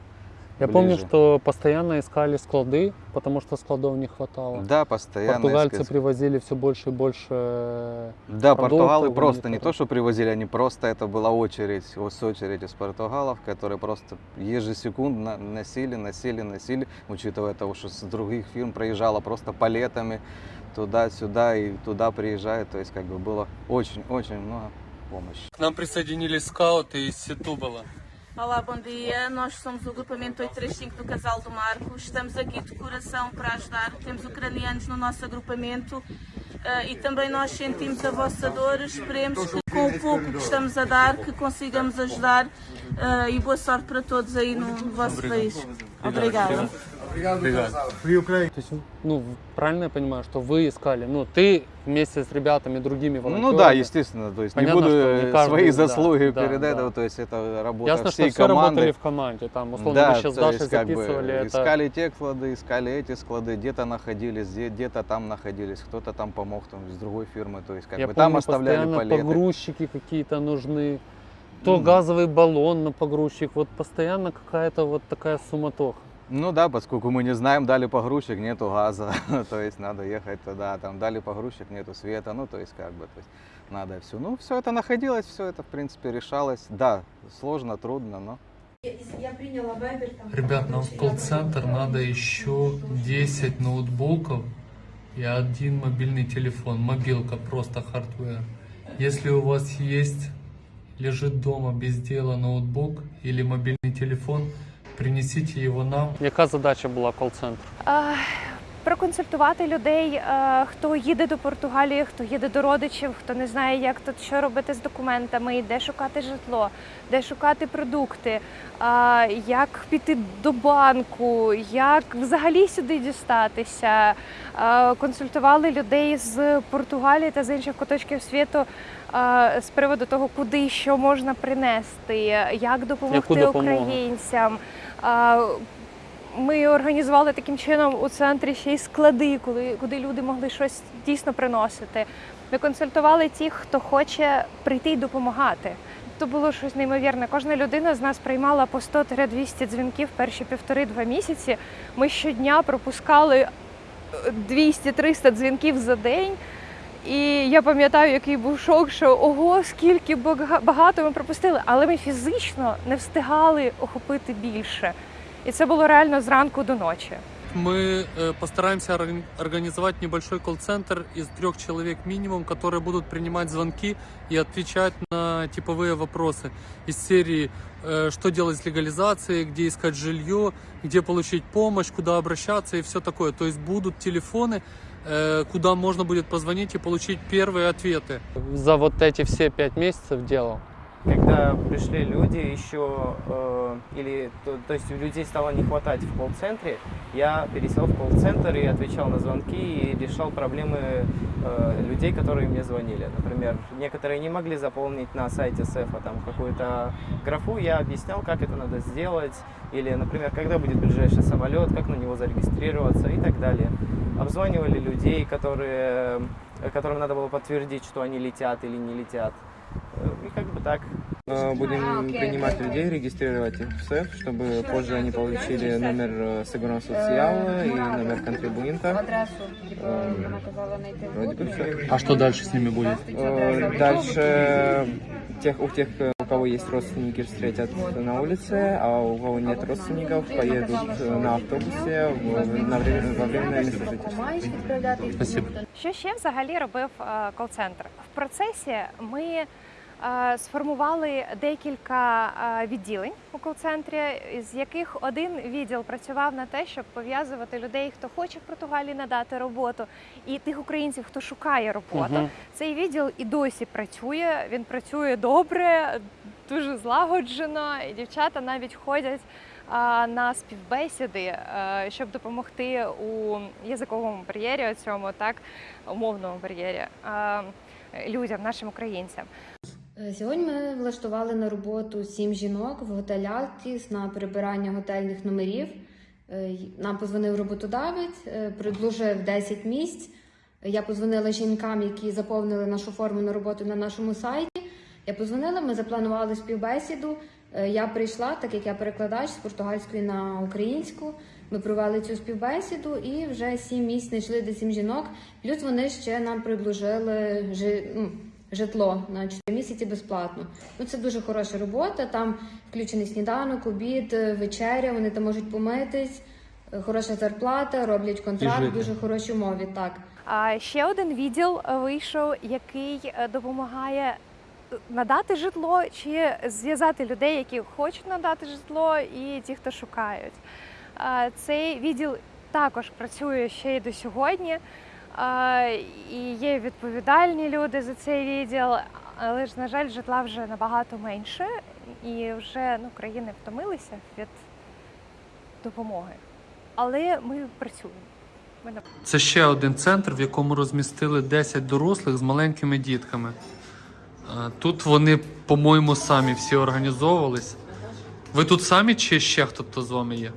Я помню, ближе. что постоянно искали склады, потому что складов не хватало. Да, постоянно. Португальцы искать. привозили все больше и больше. э, Да, португалы просто не то, что привозили, они просто, это была очередь, ос- очередь из португалов, которые просто ежесекундно носили, носили, носили, учитывая того, что с других фирм проезжало просто палетами туда-сюда и туда приезжает, то есть как бы было очень-очень много помощи. К нам присоединились скауты из Сетубала. Olá, bom dia. Nós somos o grupamento 835 do Casal do Marco. Estamos aqui de coração para ajudar. Temos ucranianos no nosso agrupamento eh, e também nós sentimos a vossa dor. Esperemos que com o pouco que estamos a dar, que consigamos ajudar eh, e boa sorte para todos aí no vosso país. Obrigada. То есть, ну, правильно я понимаю, что вы искали, ну, ты вместе с ребятами другими волонтерами. Ну да, естественно, то есть Понятно, не буду не э, каждый, свои да, заслуги да, перед да. этого, то есть это работа Ясно, всей что все команды. работали в команде. Там, условно, да, мы сейчас Дашей есть, как бы, записывали это. искали те склады, искали эти склады, где-то находились, где- где-то там находились, кто-то там помог там, с другой фирмы, то есть как Я бы помню, там оставляли палеты. погрузчики какие-то нужны. То Ну. газовый баллон на погрузчик. Вот постоянно какая-то вот такая суматоха. Ну да, поскольку мы не знаем, дали погрузчик, нету газа, то есть надо ехать туда, там дали погрузчик, нету света, ну то есть как бы, то есть надо все. Ну все это находилось, все это в принципе решалось. Да, сложно, трудно, но Ребят, нам в колл-центр надо еще 10 ноутбуков и один мобильный телефон. Мобилка, просто хардвер. Если у вас есть, лежит дома без дела ноутбук или мобильный телефон, принесите его нам. Яка задача була колл-центру? Е, Проконцептувати людей, е, хто їде до Португалії, хто їде до родичів, хто не знає, як тут що робити з документами, де шукати житло, де шукати продукти, як піти до банку, як взагалі сюди дістатися. Консультували людей з Португалії та з інших куточків світу з приводу того, куди і що можна принести, як допомогти українцям. Ми організували таким чином у центрі ще й склади, коли, куди люди могли щось дійсно приносити. Ми консультували тих, хто хоче прийти і допомагати. То було щось неймовірне. Кожна людина з нас приймала по 100-200 дзвінків перші півтори-два місяці. Ми щодня пропускали е, 200-300 дзвінків за день. І я пам'ятаю, який був шок, що ого, скільки бага- багато ми пропустили, але ми фізично не встигали охопити більше. І це було реально зранку до ночі. Мы э, постараемся орг- организовать небольшой колл-центр из трех человек минимум, которые будут принимать звонки и отвечать на типовые вопросы из серии э, «Что делать с легализацией?», «Где искать жилье?», «Где получить помощь?», «Куда обращаться?» и все такое. То есть будут телефоны, э, куда можно будет позвонить и получить первые ответы. За вот эти все пять месяцев делал. Когда пришли люди еще, э, или то, то есть у людей стало не хватать в колл-центре, я пересел в колл-центр и отвечал на звонки и решал проблемы э, людей, которые мне звонили. Например, некоторые не могли заполнить на сайте СЭФа там какую-то графу, я объяснял, как это надо сделать, или, например, когда будет ближайший самолет, как на него зарегистрироваться и так далее. Обзванивали людей, которые, э, которым надо было подтвердить, что они летят или не летят. Э, И как бы так. Э, Будем принимать людей, регистрировать их в СЭФ, чтобы позже они получили номер э, Segurança Social и номер контрибуента. Э, Вроде бы все. А что дальше с ними будет? Дальше тех, у тех, э, у кого есть родственники, встретят на улице, а у кого нет родственников, поедут э, на автобусе в- на время, во временное место жительства. Спасибо. Що ще взагалі робив кол-центр? В процесі ми сформували декілька е, відділень у кол-центрі, з яких один відділ працював на те, щоб пов'язувати людей, хто хоче в Португалії надати роботу, і тих українців, хто шукає роботу. Мгм. Цей відділ і досі працює. Він працює добре, дуже злагоджено, і дівчата навіть ходять на співбесіди, е, щоб допомогти у язиковому бар'єрі, цьому так умовному бар'єрі е, людям, нашим українцям. Е, Сьогодні ми влаштували на роботу сім жінок в готель Алтіс на прибирання готельних номерів. Е, Нам позвонив роботодавець, е, предложив 10 місць. Я позвонила жінкам, які заповнили нашу форму на роботу на нашому сайті. Я позвонила, ми запланували співбесіду. Я прийшла, так як я перекладач з португальської на українську. Ми провели цю співбесіду і вже сім місць знайшли де сім жінок. Плюс вони ще нам предложили жи, ну, житло на 4 місяці безплатно. Ну це дуже хороша робота. Там включений сніданок, обід, е, вечеря. Вони там можуть помитись. е, Хороша зарплата, роблять контракт, дуже хороші умови. Так. А ще один відділ е, вийшов, який допомагає надати житло чи зв'язати людей, які хочуть надати житло, і ті, хто шукають. Цей відділ також працює ще й до сьогодні. І є відповідальні люди за цей відділ, але ж, на жаль, житла вже набагато менше, і вже ну, країни втомилися від допомоги. Але ми працюємо. Ми на Це ще один центр, в якому розмістили 10 дорослих з маленькими дітками. Е, Тут вони, по-моєму, самі всі організовувались. Ви тут самі чи ще хто з вами є?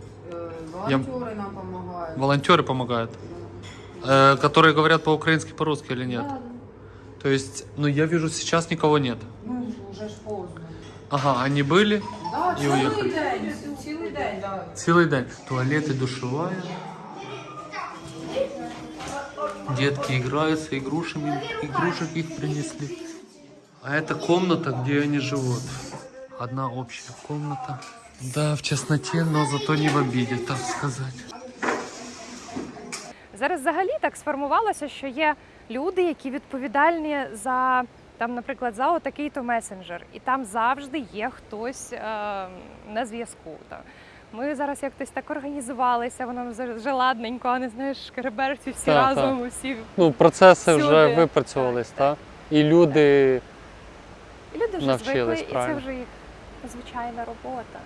Волонтеры нам помогают. Волонтеры помогают. Э, которые говорят по-украински, по-русски или нет? Да, То есть, ну я вижу, сейчас никого нет. ну уже ж поздно. Ага, они были Да, и цілий уехали. день, цілий день, да. Целый день. Туалеты, душевая. Детки играются игрушами, игрушек их принесли. А это комната, где они живут. Одна общая комната. Да, в тесноте, но зато не в обиде, так сказать. Зараз взагалі так сформувалося, що є люди, які відповідальні за там, наприклад, за отакий то месенджер, і там завжди є хтось е, на зв'язку. Ми зараз якось так організувалися, воно вже ладненько, а не знаєш, шкереберці всі Так, разом, усі. Ну, процеси Всюди. вже випрацьовувались, так? І люди І люди вже звикли, і це вже їх звичайна робота.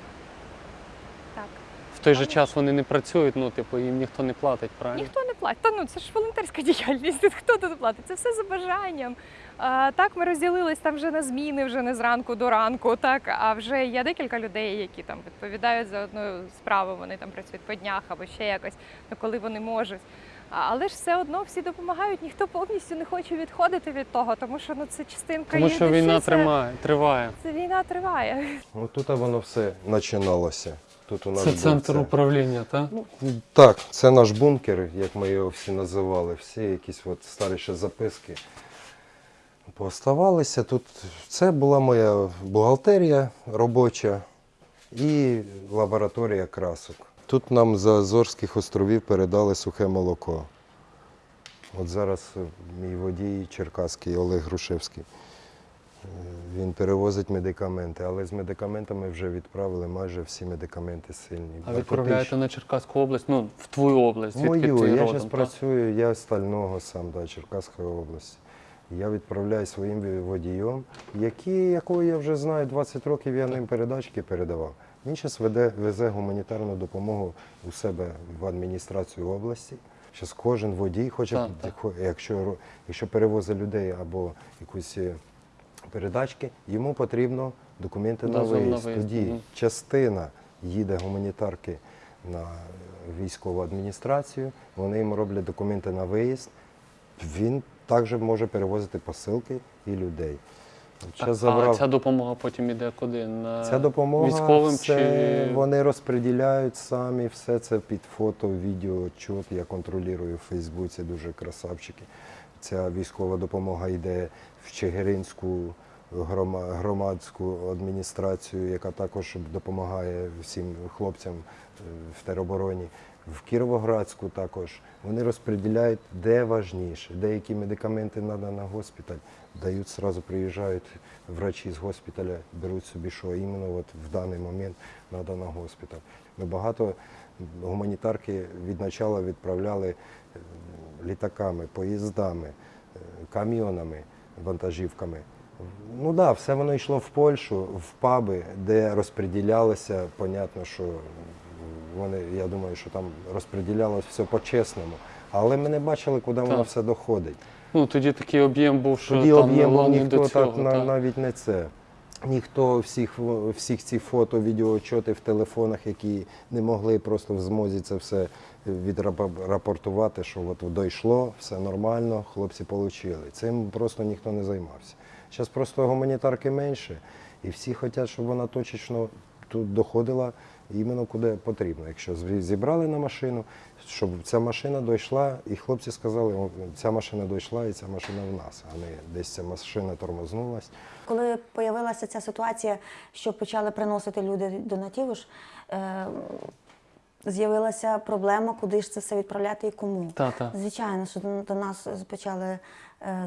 Той же час вони не працюють, ну, типу, їм ніхто не платить, правильно? Ніхто не платить. Та ну це ж волонтерська діяльність. Тут хто тут платить? Це все за бажанням. А, так ми розділились там вже на зміни, вже не зранку до ранку. Так, а вже є декілька людей, які там відповідають за одну справу. Вони там працюють по днях або ще якось, ну коли вони можуть. Але ж все одно всі допомагають, ніхто повністю не хоче відходити від того, тому що ну це частинка Тому що душі, війна це- тримає, триває. Це війна триває. Отут воно все починалося. Тут у нас Це був центр це. управління, так? Так, це наш бункер, як ми його всі називали. Всі якісь от старі ще записки пооставалися. Тут це була моя бухгалтерія робоча і лабораторія красок. Тут нам з Азорських островів передали сухе молоко. От зараз мій водій Черкаський Олег Грушевський. Він перевозить медикаменти, але з медикаментами вже відправили майже всі медикаменти сильні. А відправляєте на Черкаську область, ну, в твою область, Мою, ти я зараз працюю, я з Стального сам, да, Черкаської області. Я відправляю своїм водієм, якого я вже знаю, 20 років я ним передачки передавав. Він зараз веде, везе гуманітарну допомогу у себе в адміністрацію області. Зараз кожен водій хоче, Так, так. якщо, якщо перевозить людей або якусь е, передачки, йому потрібно документи на Дозвіл на виїзд. виїзд, Тоді мгм. частина їде гуманітарки на військову адміністрацію, вони йому роблять документи на виїзд. Він також може перевозити посилки і людей. Так, щас А ця допомога потім іде куди? На Ця допомога військовим все, чи вони розподіляють самі все це під фото, відео, отчет. Я контролюю в Фейсбуці, дуже красавчики. Ця військова допомога йде в Чигиринську громадську адміністрацію, яка також допомагає всім хлопцям е, в теробороні. В Кіровоградську також вони розподіляють, де важніше, деякі медикаменти треба на госпіталь, дають сразу приїжджають врачі з госпіталя, беруть собі, що іменно от в даний момент треба на госпіталь. Ми багато гуманітарки від начала відправляли е, літаками, поїздами, е, камйонами, вантажівками. Ну так, да, все воно йшло в Польщу, в паби, де розподілялося, понятно, що вони, я думаю, що там розподілялося все по-чесному. Але ми не бачили, куди воно все доходить. ну тоді такий об'єм був, що Тоді там об'єм не ніхто до цього. так так. навіть не це. Ніхто всіх, всіх ці фото, відеоотчоти в телефонах, які не могли просто в змозі це все відрапортувати, що от дійшло, все нормально, хлопці отримали. Цим просто ніхто не займався. Зараз просто гуманітарки менше, і всі хочуть, щоб вона точечно тут доходила іменно куди потрібно. Якщо зібрали на машину, щоб ця машина дійшла, і хлопці сказали, ця машина дійшла і ця машина в нас, а не десь ця машина тормознулась. Коли з'явилася ця ситуація, що почали приносити люди донативиш, е, з'явилася проблема, куди ж це все відправляти і кому. Та, та. Звичайно, що до- до нас почали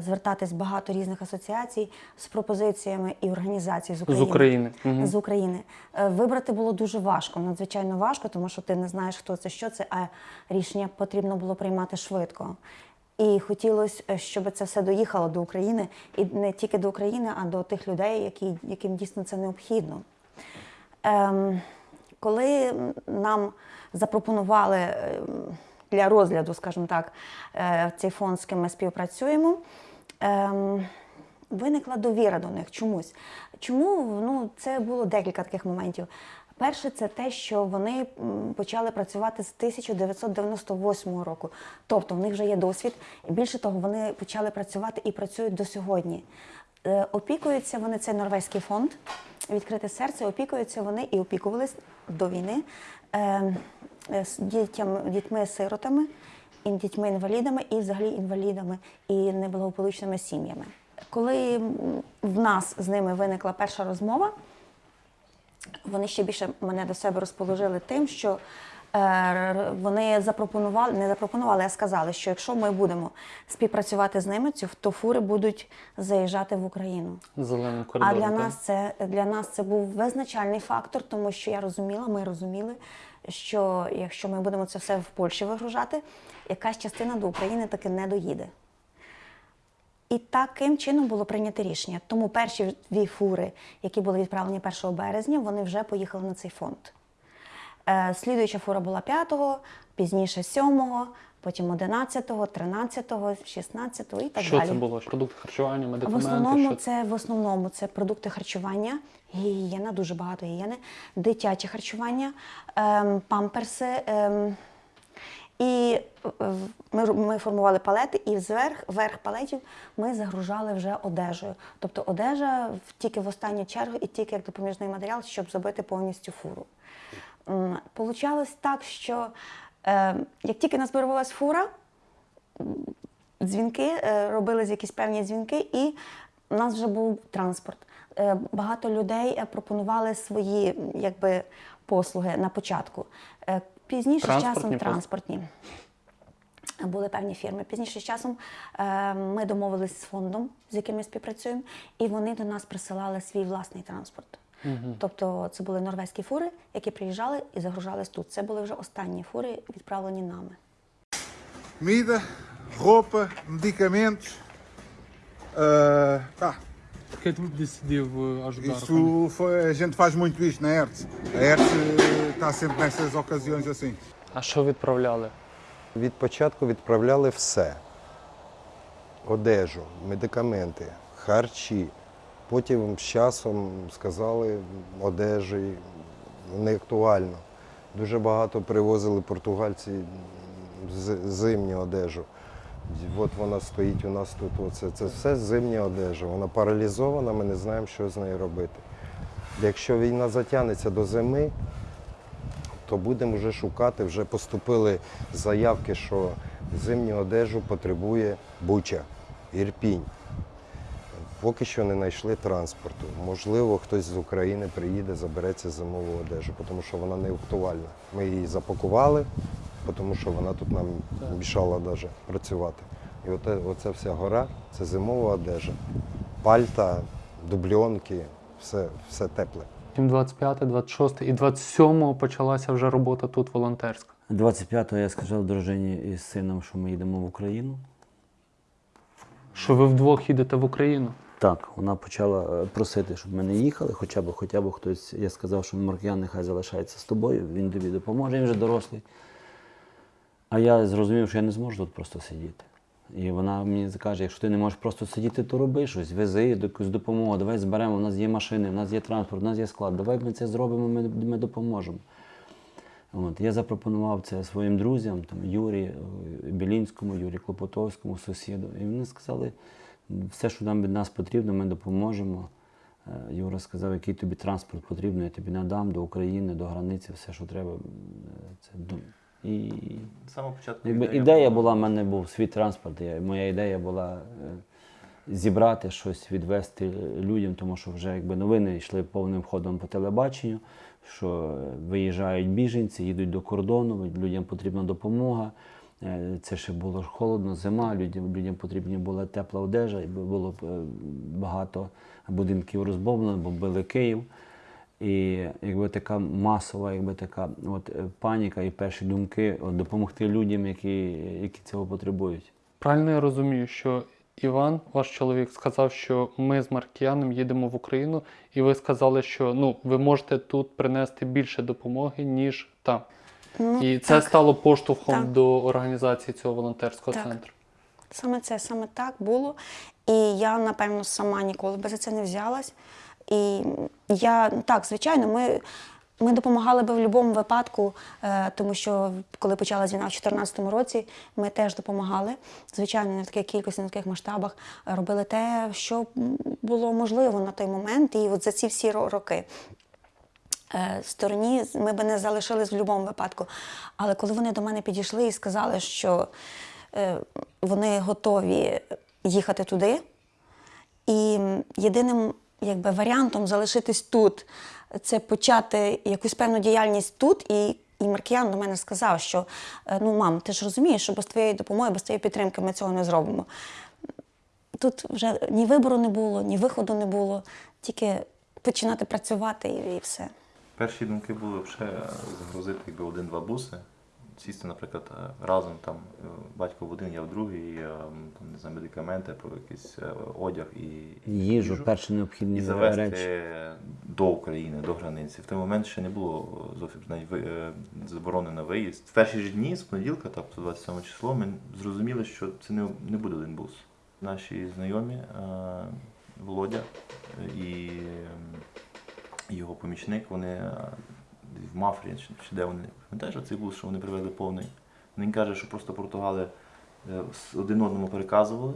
звертатись багато різних асоціацій з пропозиціями і організацій з З України. України. Мгм. З України. Е, Вибрати було дуже важко, надзвичайно важко, тому що ти не знаєш, хто це, що це, а рішення потрібно було приймати швидко. І хотілося, е, щоб це все доїхало до України, і не тільки до України, а до тих людей, які, яким дійсно це необхідно. Ем, коли нам запропонували ем, для розгляду, скажімо так, е, цей фонд, з ким ми співпрацюємо, ем, виникла довіра до них чомусь. Чому? Ну, це було декілька таких моментів. Перше, це те, що вони почали працювати з 1998 року. Тобто в них вже є досвід. Більше того, вони почали працювати і працюють до сьогодні. Е, Опікуються вони, це норвезький фонд, відкрите серце, опікуються вони і опікувались до війни е, е, з дітям, дітьми-сиротами, дітьми-інвалідами, і взагалі інвалідами і неблагополучними сім'ями. Коли в нас з ними виникла перша розмова, вони ще більше мене до себе розположили тим, що е, вони запропонували, не запропонували, а сказали, що якщо ми будемо співпрацювати з ними, то фури будуть заїжджати в Україну. Зеленим А для нас це для нас це був визначальний фактор, тому що я розуміла, ми розуміли, що якщо ми будемо це все в Польщі вигружати, якась частина до України таки не доїде. І таким чином було прийнято рішення. Тому перші дві фури, які були відправлені 1 березня, вони вже поїхали на цей фонд. Е, Слідуюча фура була 5-го, пізніше 7-го, потім 11-го, 13-го, 16-го і так що далі. це було? Продукти харчування, В основному що це в основному це продукти харчування, гігієна, дуже багато гігієни, дитяче харчування, ем, памперси. Ем, і е, ми, ми формували палети, і зверх верх палетів ми загружали вже одежею. Тобто одежа тільки в останню чергу і тільки як допоміжний матеріал, щоб забити повністю фуру. Получалось так, що е, як тільки назбирувалась фура, дзвінки, е, робились якісь певні дзвінки, і у нас вже був транспорт. Е, Багато людей е, пропонували свої якби, послуги на початку. Е, Пізніше з часом транспортні. Були певні фірми. Пізніше з часом е, ми домовились з фондом, з яким ми співпрацюємо, і вони до нас присилали свій власний транспорт. Мгм. Тобто це були норвезькі фури, які приїжджали і загружались тут. Це були вже останні фури, відправлені нами. Comida, roupa, medicamentos. ah, tá. Por que tu decidiu eh, ajudar? Isso foi, a gente faz muito isto na ERTE. A ERTE está sempre nessas ocasiões assim. А що відправляли? Від початку відправляли все: одежу, медикаменти, харчі. Потім з часом сказали, одежі не актуально. Дуже багато привозили португальці з- зимню одежу. От вона стоїть у нас тут. Оце. Це все зимня одежа. Вона паралізована, ми не знаємо, що з нею робити. Якщо війна затягнеться до зими, то будемо вже шукати. Вже поступили заявки, що зимню одежу потребує Буча, Ірпінь. Поки що не знайшли транспорту. Можливо, хтось з України приїде, забереться зимову одежу, тому що вона не актуальна. Ми її запакували, тому що вона тут нам мішала навіть працювати. І оте, оця вся гора це зимова одежа. Пальта, дубльонки, все, все тепле. Потім 25, 26 і 27 почалася вже робота тут волонтерська. 25-го я сказав дружині із сином, що ми їдемо в Україну. Що ви вдвох їдете в Україну? Так, вона почала е, просити, щоб ми не їхали, хоча б, хоча б хтось. Я сказав, що Маркіян нехай залишається з тобою, він тобі допоможе, він вже дорослий. А я зрозумів, що я не зможу тут просто сидіти. І вона мені каже, якщо ти не можеш просто сидіти, то роби щось, вези якусь допомогу, давай зберемо, у нас є машини, у нас є транспорт, у нас є склад, давай ми це зробимо, ми, ми допоможемо. От, я запропонував це своїм друзям, там, Юрі е, Білінському, Юрі Клопотовському, сусіду. І вони сказали, все, що нам від нас потрібно, ми допоможемо. Е, Юра сказав, який тобі транспорт потрібен, я тобі надам до України, до границі, все, що треба. Е, Це, ду- і З самого початку якби, ідея ідея була- в мене був свій транспорт. Я, моя ідея була е, зібрати щось, відвести людям, тому що вже якби новини йшли повним ходом по телебаченню, що е, виїжджають біженці, їдуть до кордону, людям потрібна допомога. Е, Це ще було холодно, зима, людям, людям потрібна була тепла одежа, і було багато будинків розбомблено, бомбили Київ. І якби така масова, якби така от е, паніка і перші думки от, допомогти людям, які, які цього потребують. Правильно я розумію, що Іван, ваш чоловік, сказав, що ми з Маркіяном їдемо в Україну, і ви сказали, що ну, ви можете тут принести більше допомоги, ніж там. Ну, і це так. стало поштовхом Так. до організації цього волонтерського Так. центру. Саме це, саме так було. І я, напевно, сама ніколи би за це не взялась. І я, так, звичайно, ми, ми допомагали би в будь-якому випадку, е, тому що коли почалась війна в 2014 році, ми теж допомагали. Звичайно, не в таких кількості, не в таких масштабах, е, робили те, що було можливо на той момент. І от за ці всі роки. Е, стороні ми б не залишились в будь-якому випадку. Але коли вони до мене підійшли і сказали, що вони готові їхати туди, і єдиним якби, варіантом залишитись тут це почати якусь певну діяльність тут. І, і Маркіян до мене сказав, що е, ну, мам, ти ж розумієш, що без твоєї допомоги, без твоєї підтримки ми цього не зробимо. Тут вже ні вибору не було, ні виходу не було, тільки починати працювати і, і все. Перші думки були вже загрузити якби один-два буси сісти, наприклад, е, разом там е, батько в один, я в другий, е, там, не знаю, медикаменти, про якийсь одяг і Їжу, перші необхідні і завести речі. до України, до границі. В той момент ще не було зовсім навіть ви- заборони на виїзд. В перші ж дні з понеділка, тобто 27 число, ми зрозуміли, що це не, не буде один бус. Наші знайомі Володя і його помічник, вони в Мафрі, чи де вони пам'ятаєш оцей бус, що вони привезли повний. Він каже, що просто португали е, один одному переказували,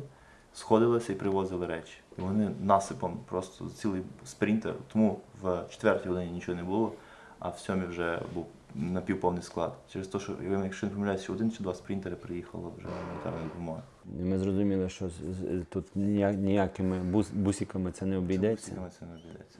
сходилися і привозили речі. І вони насипом просто цілий спринтер. Тому в четвертій годині нічого не було, а в сьомій вже був напівповний склад. Через те, що якщо не помиляюся, один чи два спринтери приїхало вже гуманітарної допомоги. І Ми зрозуміли, що тут ніякими бус, бусиками це не обійдеться. Бусиками це не обійдеться.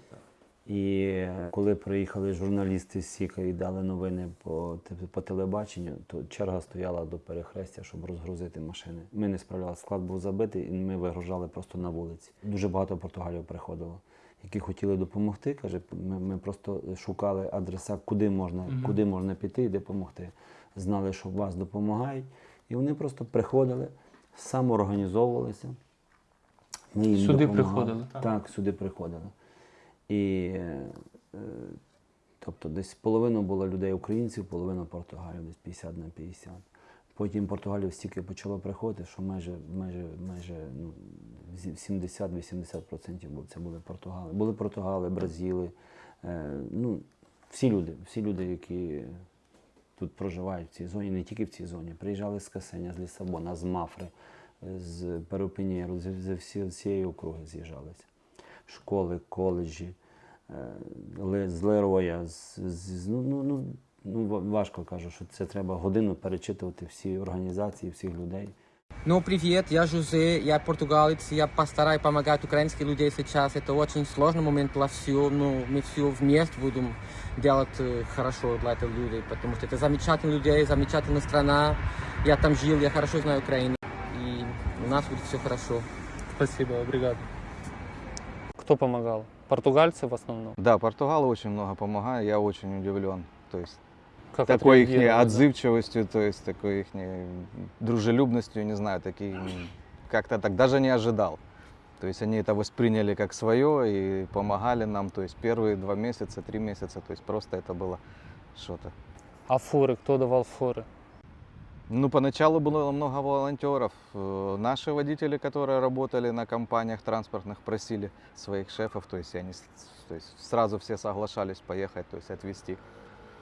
І коли приїхали журналісти з Сіка і дали новини по, по телебаченню, то черга стояла до перехрестя, щоб розгрузити машини. Ми не справлялися, склад був забитий, і ми вигружали просто на вулиці. Дуже багато португалів приходило, які хотіли допомогти. Каже, ми, ми просто шукали адреса, куди можна, Мгм. куди можна піти і допомогти. Знали, що вас допомагають, і вони просто приходили, самоорганізовувалися. Ми їм Сюди допомагали. приходили, Так, так? сюди приходили. І е, е, тобто десь половина було людей українців, половина португалів, десь 50 на 50. Потім португалів стільки почало приходити, що майже, майже, майже ну, зі- 70-80% це були португали. Були португали, бразили, е, ну, всі люди, всі люди, які тут проживають в цій зоні, не тільки в цій зоні. Приїжджали з Касеня, з Лісабона, з Мафри, з Перупінєру, з, з всієї округи з'їжджалися Школи, коледжі, е, Ле- з Лероя, з, з, ну, ну, ну, ну, ва- важко кажу, що це треба годину перечитувати всі організації, всіх людей. Ну, привет, я Жузе, я португалец, я постараюсь помогать украинским людям сейчас. Это очень сложный момент для всего, но мы все вместе будем делать э, хорошо для этих людей, потому что это замечательные люди, замечательная страна. Я там жил, я хорошо знаю Украину, и у нас будет все хорошо. Спасибо, бригада. Кто помогал? Португальцы в основном? Да, португалы очень много помогают, я очень удивлен. То есть Как такой их отреагировали, да? отзывчивостью, то есть такой их дружелюбностью, не знаю, такие как-то так даже не ожидал. То есть они это восприняли как свое и помогали нам, то есть первые два месяца, три месяца, то есть просто это было что-то. А фуры? Кто давал фуры? Ну, поначалу было много волонтеров. Э, Наши водители, которые работали на компаниях транспортных, просили своих шефов, то есть они то есть сразу все соглашались поехать, то есть отвезти.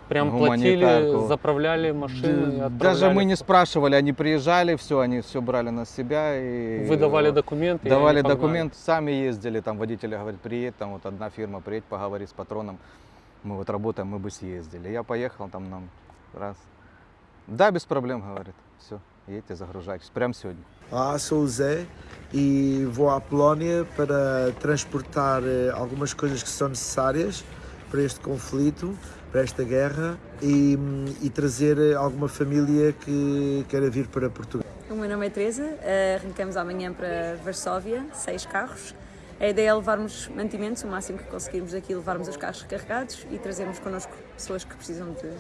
Прям платили, заправляли машины? Даже мы не спрашивали, они приезжали, все, они все брали на себя и Вы давали э, документы, Давали документ, сами ездили, там водители говорят, приедь, там вот одна фирма, приедь, поговори с патроном, мы вот работаем, мы бы съездили. Я поехал, там нам раз. Да, без проблем, говорит, все, едьте, загружайтесь, прямо сегодня. Olá, sou o Zé e vou à Polónia para transportar eh, algumas coisas que são necessárias para este conflito, para esta guerra e, hum, e trazer eh, alguma família que queira vir para Portugal. O meu nome é Teresa, eh, arrancamos amanhã para Varsóvia, seis carros. A ideia é levarmos mantimentos, o máximo que conseguirmos daqui, levarmos os carros carregados e trazermos connosco pessoas que precisam de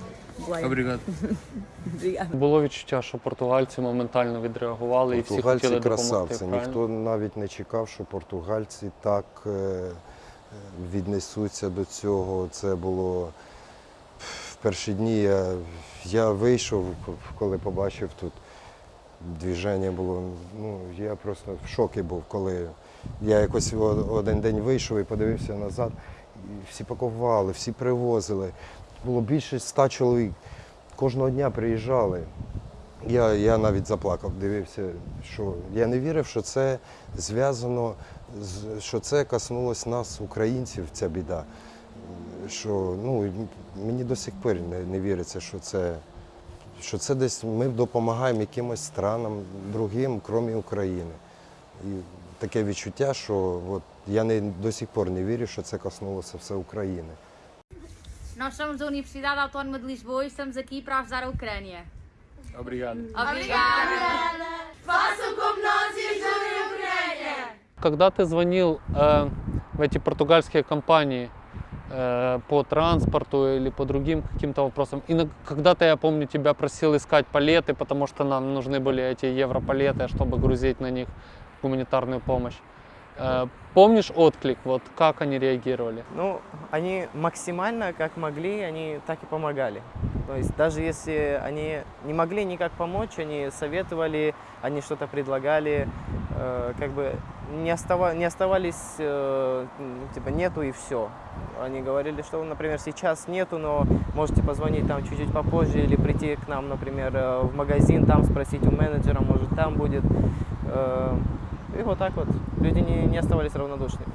boleia. Obrigado. Obrigada. Було відчуття, що португальці моментально відреагували і всі Португальці хотіли допомогти. красавці. правильно? Ніхто навіть не чекав, що португальці так е, віднесуться до цього. Це було в перші дні. Я, я вийшов, коли побачив тут движення було. Ну, я просто в шокі був, коли я якось один день вийшов і подивився назад. І всі пакували, всі привозили. Було більше ста чоловік. Кожного дня приїжджали. Я, я навіть заплакав, дивився, що я не вірив, що це зв'язано, що це коснулось нас, українців, ця біда. Що ну, мені до сих пір не, не віриться, що це, що це десь ми допомагаємо якимось странам другим, крім України. І таке відчуття, що от, я не, до сих пор не вірю, що це коснулося все України. Nós somos da Universidade Autónoma de Lisboa e estamos aqui para ajudar a Ucrânia. Obrigado. Obrigada! Façam como nós e ajudem a Ucrânia! Когда ты звонил э, в эти португальские компании, э, по транспорту или по другим каким-то вопросам. И на- когда-то я помню, тебя просил искать палеты, потому что нам нужны были эти европалеты, чтобы грузить на них гуманитарную помощь. Э, помнишь отклик, вот как они реагировали? Ну, они максимально, как могли, они так и помогали. То есть даже если они не могли никак помочь, они советовали, они что-то предлагали, э, как бы не, остава- не оставались, э, м, типа, нету и все. Они говорили, что, например, сейчас нету, но можете позвонить там чуть-чуть попозже или прийти к нам, например, э, в магазин, там спросить у менеджера, может, там будет. Э, И вот так вот. Люди не, не оставались равнодушными.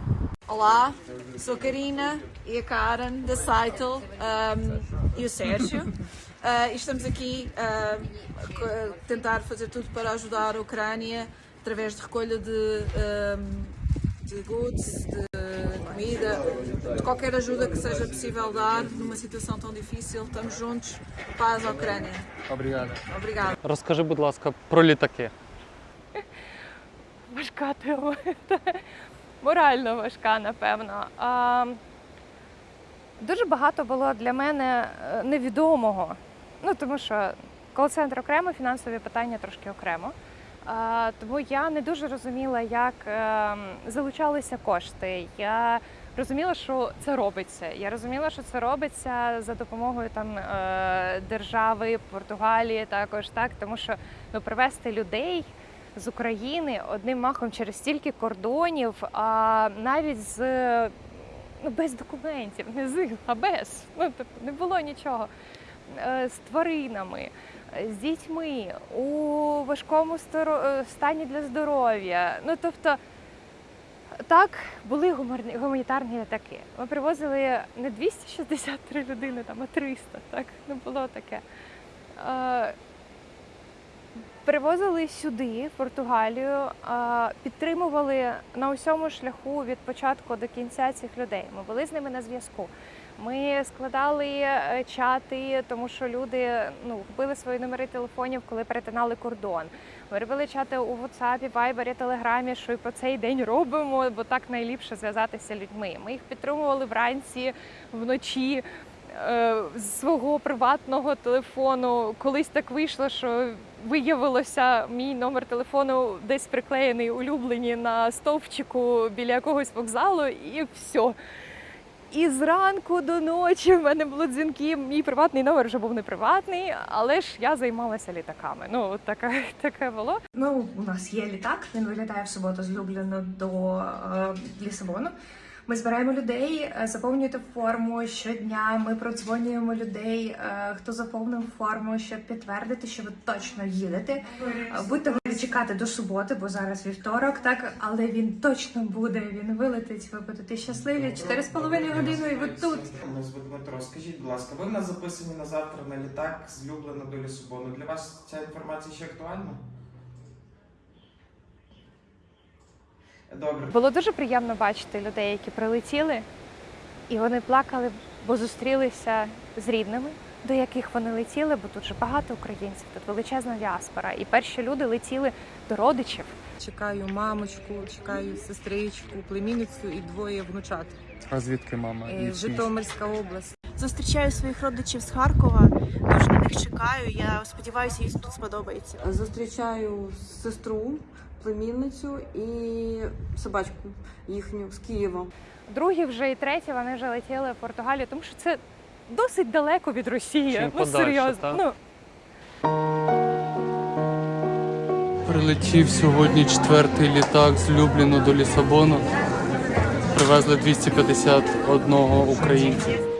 Olá, sou Karina e a Karen da Saitel um, e o Sérgio. Uh, e estamos aqui uh, a co- a tentar fazer tudo para ajudar a Ucrânia através de recolha de, um, de goods, de comida, de qualquer ajuda que seja possível dar numa situação tão difícil. Estamos juntos. Paz à Ucrânia. Obrigado. Obrigada. Розкажи, будь ласка, про літаки. Важка тема. Морально важка, напевно. А, дуже багато було для мене е, невідомого. Ну, тому що кол-центр окремо, фінансові питання трошки окремо. А, тому я не дуже розуміла, як е, залучалися кошти. Я розуміла, що це робиться. Я розуміла, що це робиться за допомогою там е, держави, Португалії також, так, тому що ну, привезти людей з України одним махом через стільки кордонів, а навіть з ну, без документів, не з, а без. Ну, тобто не було нічого. Е, З тваринами, е, з дітьми, у важкому е, стані для здоров'я. Ну, тобто, так, були гуманітарні літаки. Ми привозили не 263 людини, там, а 300, так? Не було таке. Привозили сюди, в Португалію, підтримували на усьому шляху від початку до кінця цих людей. Ми були з ними на зв'язку. Ми складали е, чати, тому що люди ну, купили свої номери телефонів, коли перетинали кордон. Ми робили чати у WhatsApp, Viber, Телеграмі, що і по цей день робимо, бо так найліпше зв'язатися людьми. Ми їх підтримували вранці, вночі е, з свого приватного телефону. Колись так вийшло, що виявилося мій номер телефону десь приклеєний улюблені на стовпчику біля якогось вокзалу, і все. І зранку до ночі в мене були дзвінки. Мій приватний номер вже був не приватний, але ж я займалася літаками. Ну, таке, таке було. Ну, у нас є літак. Він вилітає в суботу з Любліна до е, Лісабону. Ми збираємо людей, е, заповнюєте форму щодня. Ми продзвонюємо людей, е, хто заповнив форму, щоб підтвердити, що ви точно їдете. Будьте готові чекати до суботи, бо зараз вівторок, так але він точно буде. Він вилетить. Ви будете щасливі. Чотири з половиною години, і ви тут. Дмитро. Скажіть, будь ласка, ви в нас записані на завтра на літак з Люблина до Лісабону. Для вас ця інформація ще актуальна? Добре. Було дуже приємно бачити людей, які прилетіли, і вони плакали, бо зустрілися з рідними, до яких вони летіли, бо тут же багато українців, тут величезна діаспора. І перші люди летіли до родичів. Чекаю мамочку, чекаю сестричку, племінницю і двоє внучат. А звідки мама? Е, І Житомирська область. Зустрічаю своїх родичів з Харкова. Дуже на них чекаю. Я сподіваюся, їй тут сподобається. Зустрічаю сестру, племінницю і собачку їхню з Києва. Другі вже і треті вони вже летіли в Португалію, тому що це досить далеко від Росії. Чим ну подальше, серйозно. так? Ну Прилетів сьогодні четвертий літак з Любліну до Лісабону. Привезли 251 українця.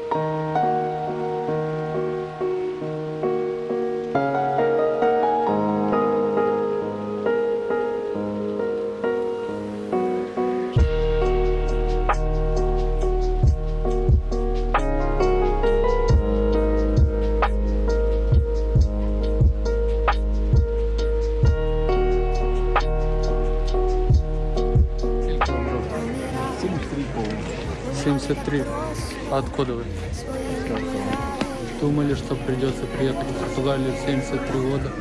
Откуда вы? Думали, что придется приехать в Португалию в 73 года.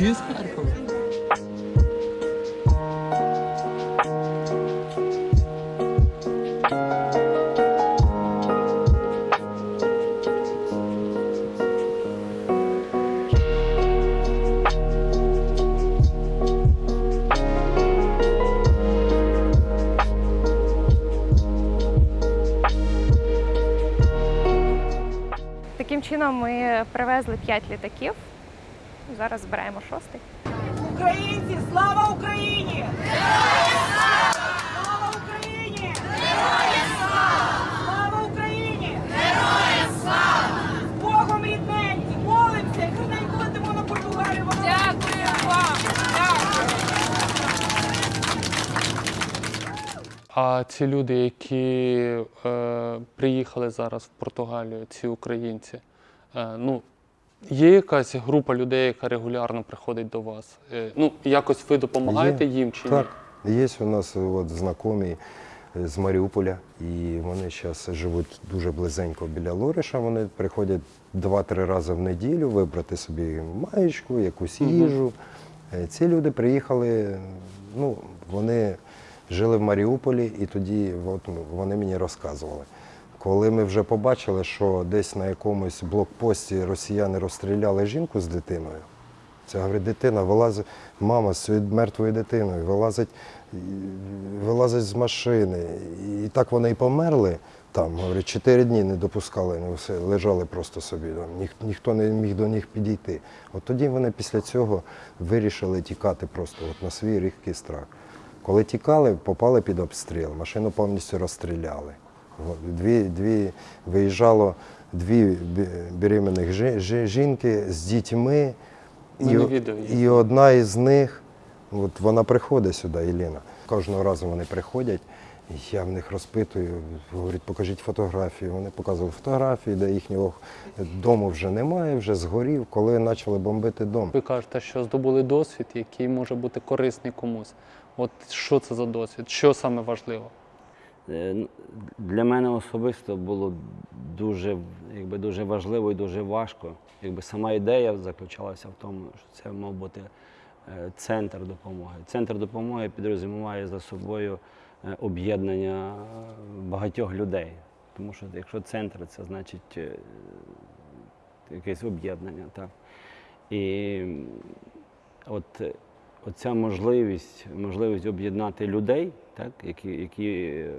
Всі з Харкова? Таким чином ми привезли 5 літаків. Зараз збираємо шостий. Українці, слава Україні! Слава Україні! Слава Україні! З Богом рідненькі! Молимося і летимо на Португалію! Дякую вам! А ці люди, які е, приїхали зараз в Португалію, ці українці, е, ну, є якась група людей, яка регулярно приходить до вас? Е, ну, якось ви допомагаєте Є. їм чи ні? так. Є у нас от, знайомі е, з Маріуполя, і вони зараз живуть дуже близенько біля Лориша. Вони приходять два-три рази в неділю вибрати собі маєчку, якусь їжу. Е, Ці люди приїхали, ну, вони жили в Маріуполі, і тоді от, ну, вони мені розказували. Коли ми вже побачили, що десь на якомусь блокпості росіяни розстріляли жінку з дитиною, це говорить, дитина вилазить, мама з мертвою дитиною вилазить, вилазить з машини. І так вони і померли. Там, говорить, чотири дні не допускали, ну, все, лежали просто собі. Там, ніх, ніхто не міг до них підійти. От тоді вони після цього вирішили тікати просто от, на свій різкий страх. Коли тікали, попали під обстріл, машину повністю розстріляли. Дві, дві, виїжджало дві беременних жі- жі- жінки з дітьми. Є. і одна із них, от вона приходить сюди, Єліна. Кожного разу вони приходять, я в них розпитую, говорять, покажіть фотографії. Вони показували фотографії, де їхнього дому вже немає, вже згорів, коли почали бомбити дом. Ви кажете, що здобули досвід, який може бути корисний комусь. От що це за досвід? Що саме важливо? Е, Для мене особисто було дуже, якби, дуже важливо і дуже важко. Якби сама ідея заключалася в тому, що це мав бути е, центр допомоги. Центр допомоги підрозуміває за собою е, об'єднання багатьох людей. Тому що якщо центр, це значить якесь об'єднання. І от оця можливість, можливість об'єднати людей, так, які, які е,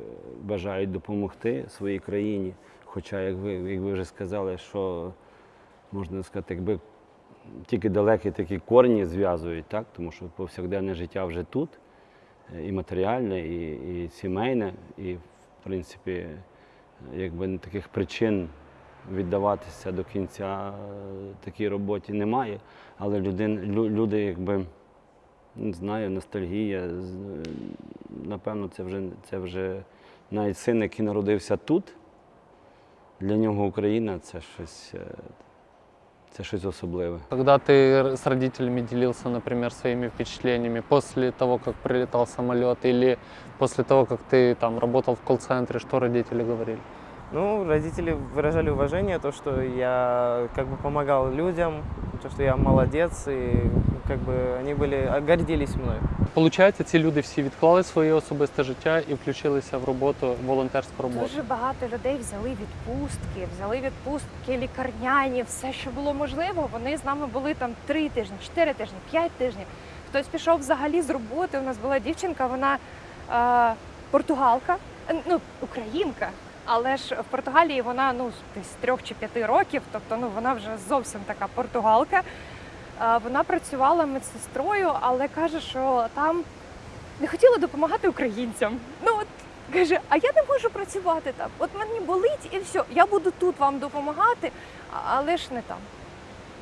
бажають допомогти своїй країні. Хоча, як ви, як ви вже сказали, що можна сказати, якби тільки далекі такі корні зв'язують, так, тому що повсякденне життя вже тут, е, і матеріальне, і, і сімейне, і в принципі, якби таких причин віддаватися до кінця е, такій роботі немає. Але людин, лю- люди, якби не знаю, ностальгія. з- Напевно, це вже, це вже навіть син, який народився тут. Для нього Україна це щось, е, це щось особливе. Когда ты с родителями делился, например, своими впечатлениями после того, как прилетал самолет, или после того, как ты там работал в колл-центре, что родители говорили? Ну, родители выражали уважение, то, что я как бы помогал людям, то, что я молодец, и как бы они были, гордились мной. Получається, ці люди всі відклали своє особисте життя і включилися в роботу, волонтерську роботу. Дуже багато людей взяли відпустки, взяли відпустки лікарняні, все, що було можливо. Вони з нами були там три тижні, чотири тижні, п'ять тижнів. Хтось пішов взагалі з роботи. У нас була дівчинка, вона е, португалка, е, ну українка. Але ж в Португалії вона ну десь з трьох чи п'яти років, тобто ну вона вже зовсім така португалка. Вона працювала медсестрою, але каже, що там не хотіла допомагати українцям. Ну от каже, а я не можу працювати там. От мені болить і все. Я буду тут вам допомагати, але ж не там.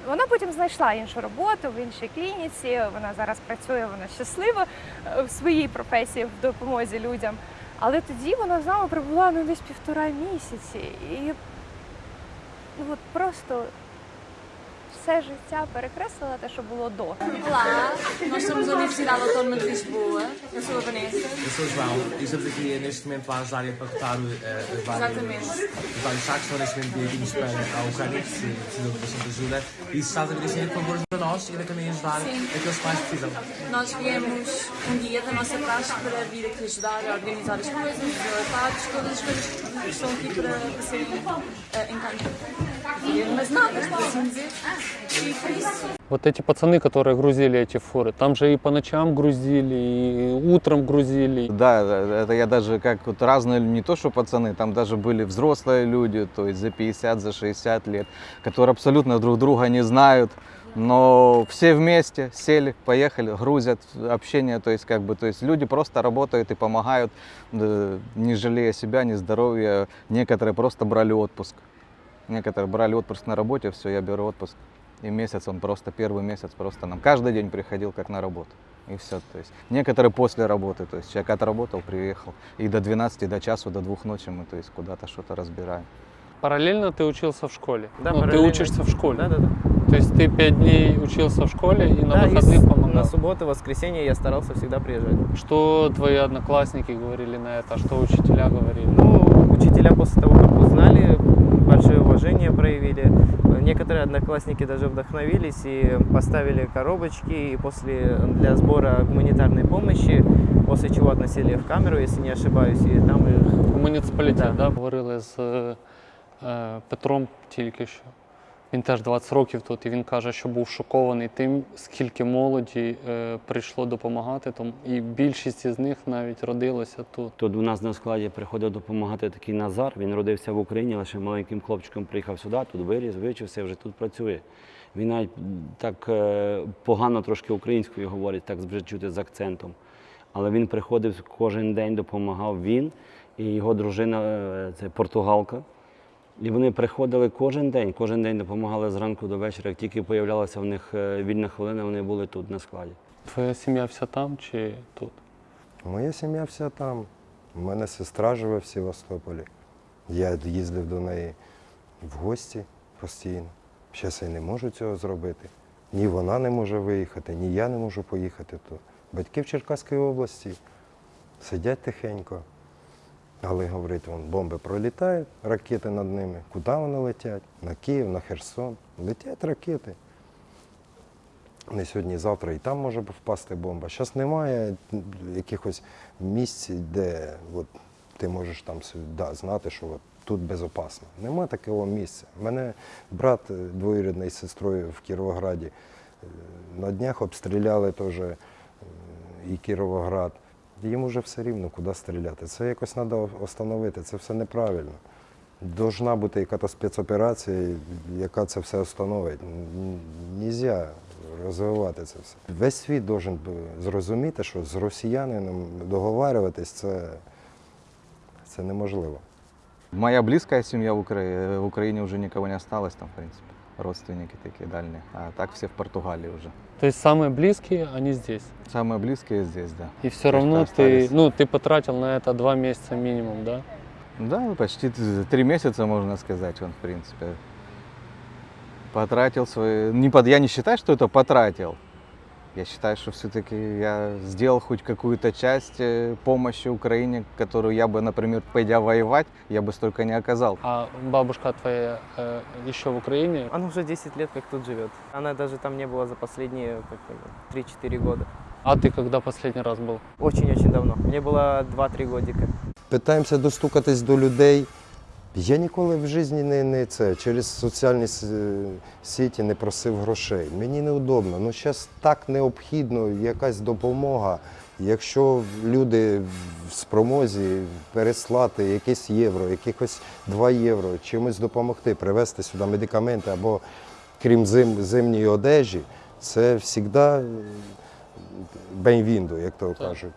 Вона потім знайшла іншу роботу в іншій клініці. Вона зараз працює, вона щаслива е, в своїй професії в допомозі людям. Але тоді вона з нами пробула ну, десь півтора місяці. І ну, от просто все життя перекреслила те, що було до. Olá, nós somos a Universidade Autónoma de Lisboa. Eu sou a Vanessa. Eu sou o João e estamos aqui neste momento a ajudar e a pacotar uh, as várias, Exatamente. os vários sacos que foram neste momento enviados para a Ucrânia, que se- precisam de bastante ajuda. E se estás a ver assim, por favor, ajuda nós e também ajudar Sim. aqueles que mais precisam. Nós viemos um dia da nossa praxe para vir aqui ajudar a organizar as coisas, os relatados, todas as coisas que estão aqui para, para serem uh, encantadas. Mas Вот эти пацаны, которые грузили эти фуры, там же и по ночам грузили, и утром грузили. Да, это я даже как вот разные, не то что пацаны, там даже были взрослые люди, то есть за 50, за 60 лет, которые абсолютно друг друга не знают, но все вместе сели, поехали, грузят, общение, то есть как бы, то есть люди просто работают и помогают, да, не жалея себя, ни здоровья. Некоторые просто брали отпуск. Некоторые брали отпуск на работе, все, я беру отпуск. И месяц он просто, первый месяц просто нам каждый день приходил как на работу. И все. То есть некоторые после работы, то есть человек отработал, приехал. И до 12, до часу, до двух ночи мы то есть куда-то что-то разбираем. Параллельно ты учился в школе? Да, ну, ты учишься в школе? Да, да, да. То есть ты пять дней учился в школе и на Да, и выходных с- помогал? на субботу, воскресенье я старался всегда приезжать. Что твои одноклассники говорили на это? Что учителя говорили? Ну, учителя после того, как узнали, большое уважение проявили. Некоторые одноклассники даже вдохновились и поставили коробочки и после для сбора гуманитарной помощи, после чего относили в камеру, если не ошибаюсь, и там их В муніципалітет, да. Говорили з е, е, Петром тільки що. Він теж 20 років тут, і він каже, що був шокований тим, скільки молоді е, прийшло допомагати. Тому, і більшість із них навіть родилася тут. Тут у нас на складі приходив допомагати такий Назар. Він родився в Україні, лише маленьким хлопчиком приїхав сюди, тут виріс, вичився, вже тут працює. Він навіть так е, погано трошки українською говорить, так вже чути з акцентом. Але він приходив кожен день, допомагав він і його дружина, е, це португалка. І вони приходили кожен день, кожен день допомагали зранку до вечора. Як тільки появлялася в них е, вільна хвилина, вони були тут на складі. Твоя сім'я вся там чи тут? Моя сім'я вся там. У мене сестра живе в Севастополі. Я їздив до неї в гості постійно. Зараз я не можу цього зробити. Ні вона не може виїхати, ні я не можу поїхати тут. Батьки в Черкаській області сидять тихенько. Але говорить, вон бомби пролітають, ракети над ними. Куди вони летять? На Київ, на Херсон. Летять ракети. Не сьогодні, завтра і там може впасти бомба. Зараз немає якихось місць, де от, ти можеш там да, знати, що от, тут безпечно. Нема такого місця. Мене брат е, двоюрідний з сестрою в Кіровограді. е, На днях обстріляли теж е, і Кіровоград. Їм вже все рівно, куди стріляти. Це якось треба встановити, це все неправильно. Должна бути якась спецоперація, яка це все встановить. Нельзя розвивати це все. Весь світ должен зрозуміти, що з росіянином договарюватись це, це неможливо. Моя близкая семья в, Укра... в Украине уже никого не осталось там, в принципе. Родственники такие дальние. А так все в Португалии уже. То есть самые близкие, они здесь. Самые близкие здесь, да. И все равно ты, ну, ты потратил на это два месяца минимум, да? Да, почти три месяца, можно сказать, он, в принципе, потратил свои... Не под... Я не считаю, что это потратил. Я считаю, что все-таки я сделал хоть какую-то часть э, помощи Украине, которую я бы, например, пойдя воевать, я бы столько не оказал. А бабушка твоя э, еще в Украине? Она уже 10 лет как тут живет. Она даже там не была за последние как, это, 3-4 года. А ты когда последний раз был? Очень-очень давно. Мне было 2-3 годика. Питаємося достукатись до людей. я ніколи в житті не, не це через соціальні с- сіті не просив грошей. Мені неудобно. Ну зараз так необхідно якась допомога. Якщо люди в спромозі переслати якесь євро, якихось 2 євро, чимось допомогти, привезти сюди медикаменти або крім зим, зимньої одежі, це завжди бенвінду, як то кажуть.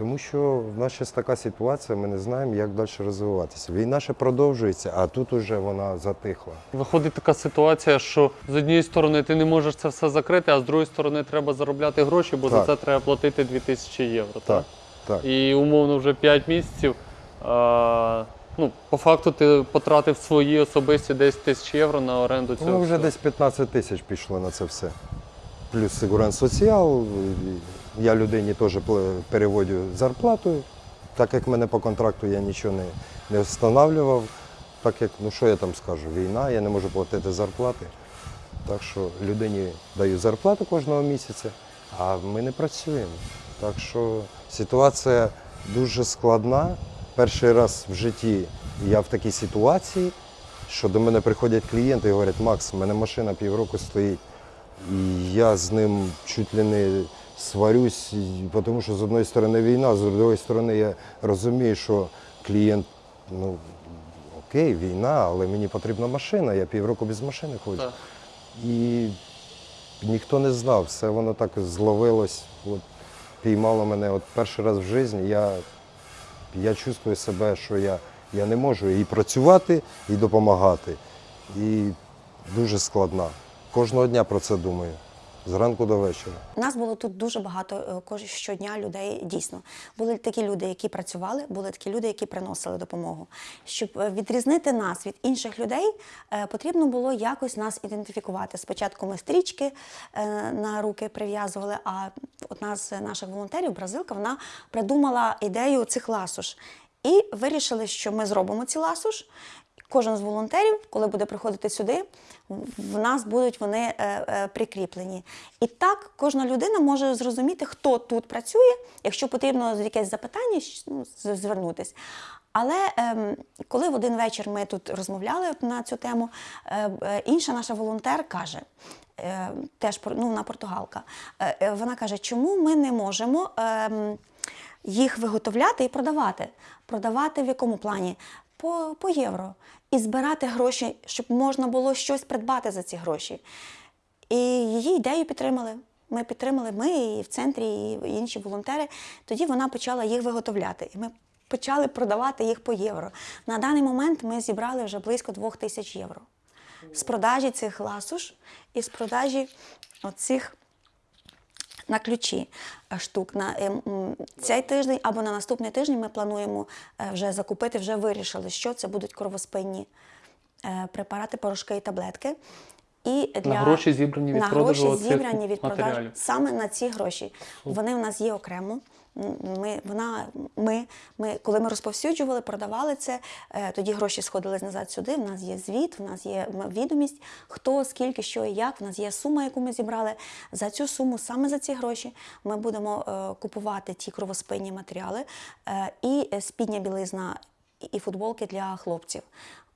Тому що в нас зараз така ситуація, ми не знаємо, як далі розвиватися. Війна ще продовжується, а тут уже вона затихла. Виходить така ситуація, що з однієї сторони ти не можеш це все закрити, а з другої сторони треба заробляти гроші, бо за це треба платити 2000 євро. Так, так. І умовно вже 5 місяців. А, Ну, по факту ти потратив свої особисті 10 тисяч євро на оренду цього. Ну, вже всього. десь 15 тисяч пішло на це все. Плюс Сигурен Соціал. Я людині теж переводю зарплату. Так як мене по контракту я нічого не, не встановлював. Так як, ну що я там скажу, війна, я не можу платити зарплати. Так що людині даю зарплату кожного місяця, а ми не працюємо. Так що ситуація дуже складна. Перший раз в житті я в такій ситуації, що до мене приходять клієнти і говорять, Макс, в мене машина півроку стоїть. І я з ним чуть ли не сварюсь, тому що з одної сторони війна, з іншої сторони я розумію, що клієнт, ну окей, війна, але мені потрібна машина, я півроку без машини ходжу. Так. І ніхто не знав, все воно так зловилось, от, піймало мене. От перший раз в житті я, я чувствую себе, що я, я не можу і працювати, і допомагати. І дуже складна. Кожного дня про це думаю. Зранку до вечора. Нас було тут дуже багато е, щодня людей. Дійсно були такі люди, які працювали, були такі люди, які приносили допомогу. Щоб е, відрізнити нас від інших людей, е, потрібно було якось нас ідентифікувати. Спочатку ми стрічки на руки прив'язували. А одна з наших волонтерів, бразилка, вона придумала ідею цих ласуш. І вирішили, що ми зробимо ці ласуш. Кожен з волонтерів, коли буде приходити сюди, в нас будуть вони е, е, прикріплені. І так кожна людина може зрозуміти, хто тут працює, якщо потрібно якесь запитання, ну, з- Але ем, коли в один вечір ми тут розмовляли на цю тему, е, інша наша волонтер каже, теж ну, вона португалка, вона каже, чому ми не можемо. ем, їх виготовляти і продавати. Продавати в якому плані? По, по євро. І збирати гроші, щоб можна було щось придбати за ці гроші. І її ідею підтримали. Ми підтримали, ми і в центрі, і інші волонтери. Тоді вона почала їх виготовляти. І ми почали продавати їх по євро. На даний момент ми зібрали вже близько двох тисяч євро. З продажі цих ласуш і з продажі оцих на ключі е, штук. На е, цей тиждень або на наступний тиждень ми плануємо е, вже закупити, вже вирішили, що це будуть кровоспинні препарати, порошки і таблетки. І для гроші, зібрані від на продажу гроші, зібрані від продажу саме на ці гроші. Вони в нас є окремо. Ми, вона, ми, ми, коли ми розповсюджували, продавали це, е, тоді гроші сходили назад сюди. В нас є звіт, в нас є відомість, хто, скільки, що і як. В нас є сума, яку ми зібрали. За цю суму, саме за ці гроші, ми будемо е, купувати ті кровоспинні матеріали е, і спідня білизна, і футболки для хлопців.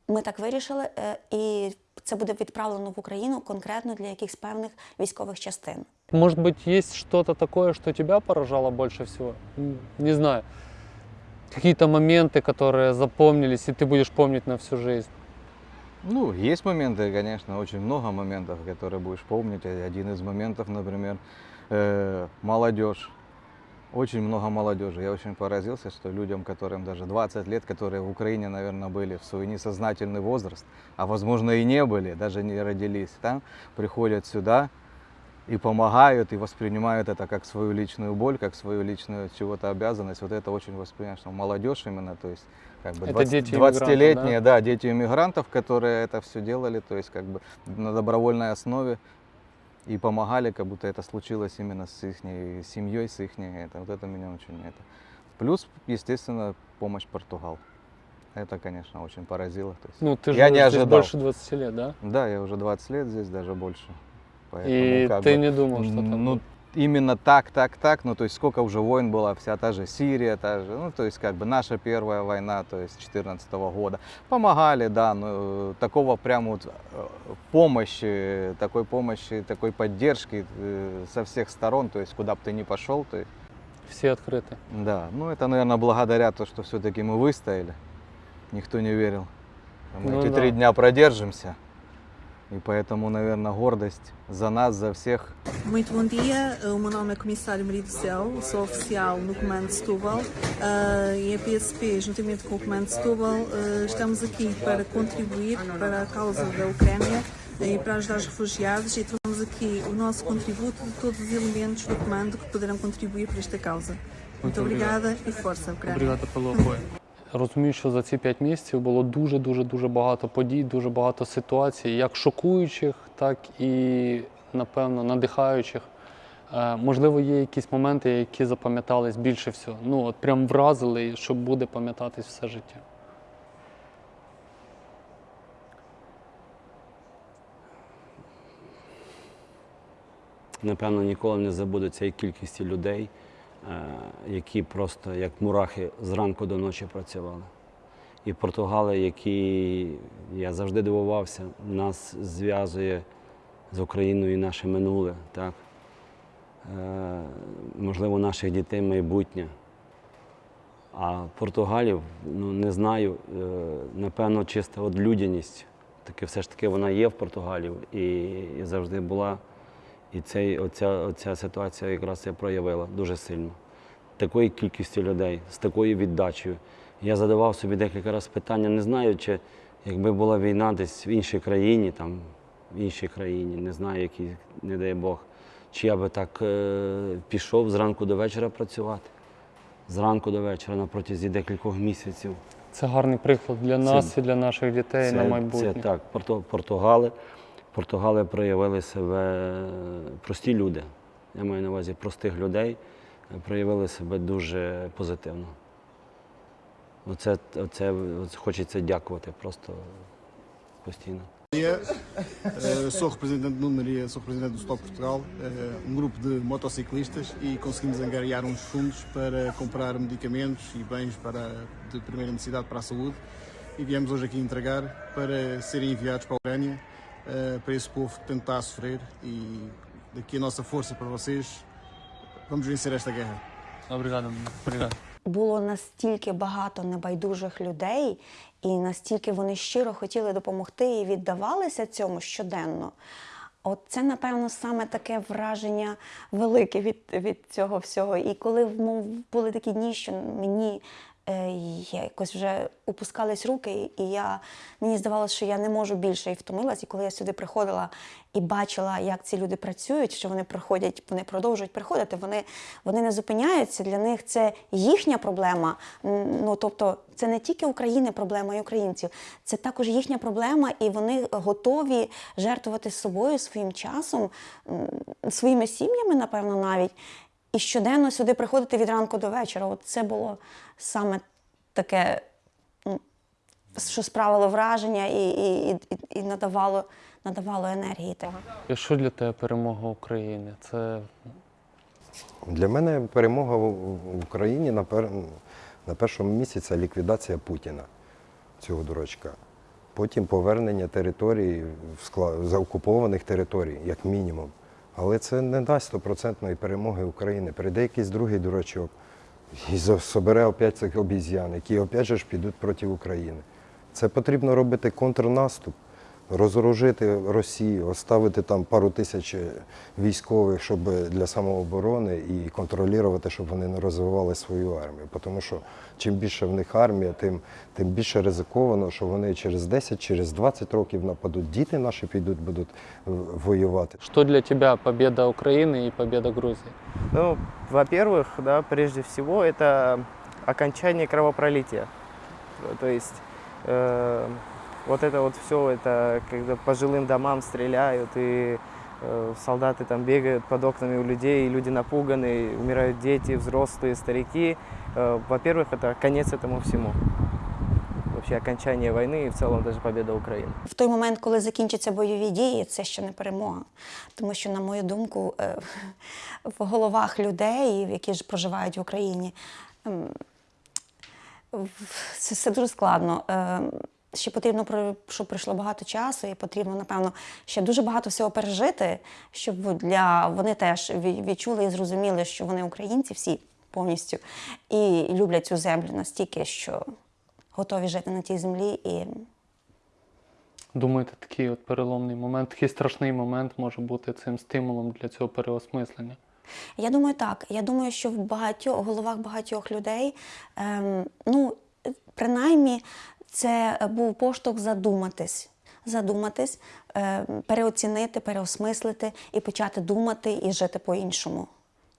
Ми так вирішили, е, і це буде відправлено в Україну конкретно для якихось певних військових частин. Может быть, есть что-то такое, что тебя поражало больше всего? М, Не знаю. Какие-то моменты, которые запомнились, и ты будешь помнить на всю жизнь. Ну, есть моменты, конечно, очень много моментов, которые будешь помнить. И Один из моментов, например, э, молодежь. Очень много молодежи. Я очень поразился, что людям, которым даже 20 лет, которые в Украине, наверное, были в свой несознательный возраст, а возможно и не были, даже не родились там, приходят сюда и помогают, и воспринимают это как свою личную боль, как свою личную чего-то обязанность. Вот это очень воспринимаешь, что молодежь именно, то есть как бы Это 20 дети иммигрантов, 20-летние, да, дети иммигрантов, которые это все делали, то есть как бы на добровольной основе и помогали, как будто это случилось именно с их семьей, с их это, вот это меня очень это. Плюс, естественно, помощь Португалии. Это, конечно, очень поразило. То есть Ну, ты я живешь не ожидал. больше 20 лет, да? Да, я уже 20 лет здесь, даже больше. И как ты бы, не думал, что там Ну, именно так, так, так. Ну, то есть сколько уже войн было, вся та же Сирия, та же, ну, то есть как бы наша первая война, то есть 14 года. Помогали, да, но э, такого прям вот э, помощи, такой помощи, такой поддержки э, со всех сторон, то есть куда бы ты ни пошел, есть Все открыты. да, ну это, наверное, благодаря то, что все-таки мы выстояли. Никто не верил. Мы Ну эти да. три дня продержимся. И поэтому, naверное, гордость за нас, за всех. Muito bom dia, o meu nome é Comissário Maria do Céu, sou oficial no Comando de Setúbal eh, e a PSP, juntamente com o Comando de Setúbal, eh, estamos aqui para contribuir para a causa da Ucrânia e para ajudar os refugiados e trouxemos aqui o nosso contributo de todos os elementos do Comando que poderão contribuir para esta causa. Muito, Muito obrigado. obrigada e força, Ucrânia. Obrigado pelo apoio. Розумію, що за ці 5 місяців було дуже дуже багато подій, дуже багато ситуацій, як шокуючих, так і напевно надихаючих. Е, Можливо, є якісь моменти, які запам'ятались більше всього. Ну, от прям вразили, що буде пам'ятатись все життя. Напевно, ніколи не забуду цієї кількості людей, які просто як мурахи зранку до ночі працювали. І Португали, які я завжди дивувався, нас зв'язує з Україною наше минуле, так? Е, можливо, наших дітей майбутнє. А Португалів, ну не знаю, е, напевно, чиста от людяність. Таки все ж таки вона є в Португалів і завжди була. І цей, оця, оця ситуація якраз це проявила дуже сильно. Такою кількістю людей, з такою віддачею. Я задавав собі декілька разів питання, не знаю, чи якби була війна десь в іншій країні, там, в іншій країні, не знаю, якій, не дай Бог, чи я би так е, пішов зранку до вечора працювати. Зранку до вечора на протязі декількох місяців. Це гарний приклад для нас і для наших дітей на майбутнє. Це так, Порто- Португали. Португали проявили себе прості люди. Я маю на увазі простих людей, е, проявили себе дуже позитивно. Оце, оце, оце хочеться дякувати просто постійно. Maria, eh, sou representante do Maria, sou representante do Stop Portugal, eh, um grupo de motociclistas e conseguimos angariar uns fundos para comprar medicamentos e bens para, de primeira necessidade para a saúde e viemos hoje aqui entregar para serem enviados para a Ucrânia, eh, para esse povo que tanto está a sofrer e daqui a nossa força para vocês, vamos vencer esta guerra. Obrigado, obrigado. було настільки багато небайдужих людей, і настільки вони щиро хотіли допомогти і віддавалися цьому щоденно. От це, напевно, саме таке враження велике від, від цього всього. І коли мов, були такі дні, що мені я якось вже опускались руки, і я, мені здавалося, що я не можу більше і втомилась. І коли я сюди приходила і бачила, як ці люди працюють, що вони приходять, вони продовжують приходити, вони, вони не зупиняються. Для них це їхня проблема. Ну тобто, це не тільки України проблема і українців, це також їхня проблема, і вони готові жертвувати собою, своїм часом, своїми сім'ями, напевно, навіть. І щоденно сюди приходити від ранку до вечора. От це було саме таке, що справило враження і, і, і, і надавало, надавало енергії. І що для тебе перемога України? Це Для мене перемога в Україні на, пер... на першому місці це ліквідація Путіна, цього дурачка. Потім повернення територій, в скла- заокупованих територій, як мінімум. Але це не дасть стопроцентної перемоги України. Прийде якийсь другий дурачок і собере опять цих обіз'ян, які опять же ж підуть проти України. Це потрібно робити контрнаступ, розоружити Росію, оставити там пару тисяч військових, щоб для самооборони і контролювати, щоб вони не розвивали свою армію. Тому що чим більше в них армія, тим, тим більше ризиковано, що вони через 10, через 20 років нападуть. Діти наші підуть, будуть е, воювати. що для тебе победа України і победа Грузії? Ну, во-первых, да, прежде всего, это окончание кровопролития. То есть э, вот это вот все, это когда по жилым домам стреляют, и э, солдаты там бегают под окнами у людей, и люди напуганы, умирают дети, взрослые, старики. Э, во-первых, это конец этому всему. Вообще окончание войны и в целом даже победа Украины. В той момент, коли закінчаться бойові дії, це ще не перемога. Тому що, на мою думку, е, в головах людей, які ж проживають в Україні, ем, в- це все дуже складно. Ще потрібно, щоб пройшло багато часу, і потрібно, напевно, ще дуже багато всього пережити, щоб для вони теж відчули і зрозуміли, що вони українці всі повністю і люблять цю землю настільки, що готові жити на тій землі і Думаєте, такий от переломний момент, такий страшний момент може бути цим стимулом для цього переосмислення? Я думаю, так. Я думаю, що в багатьох головах багатьох людей, ем, ну, принаймні, це був поштовх задуматись. Задуматись, ем, переоцінити, переосмислити і почати думати і жити по-іншому.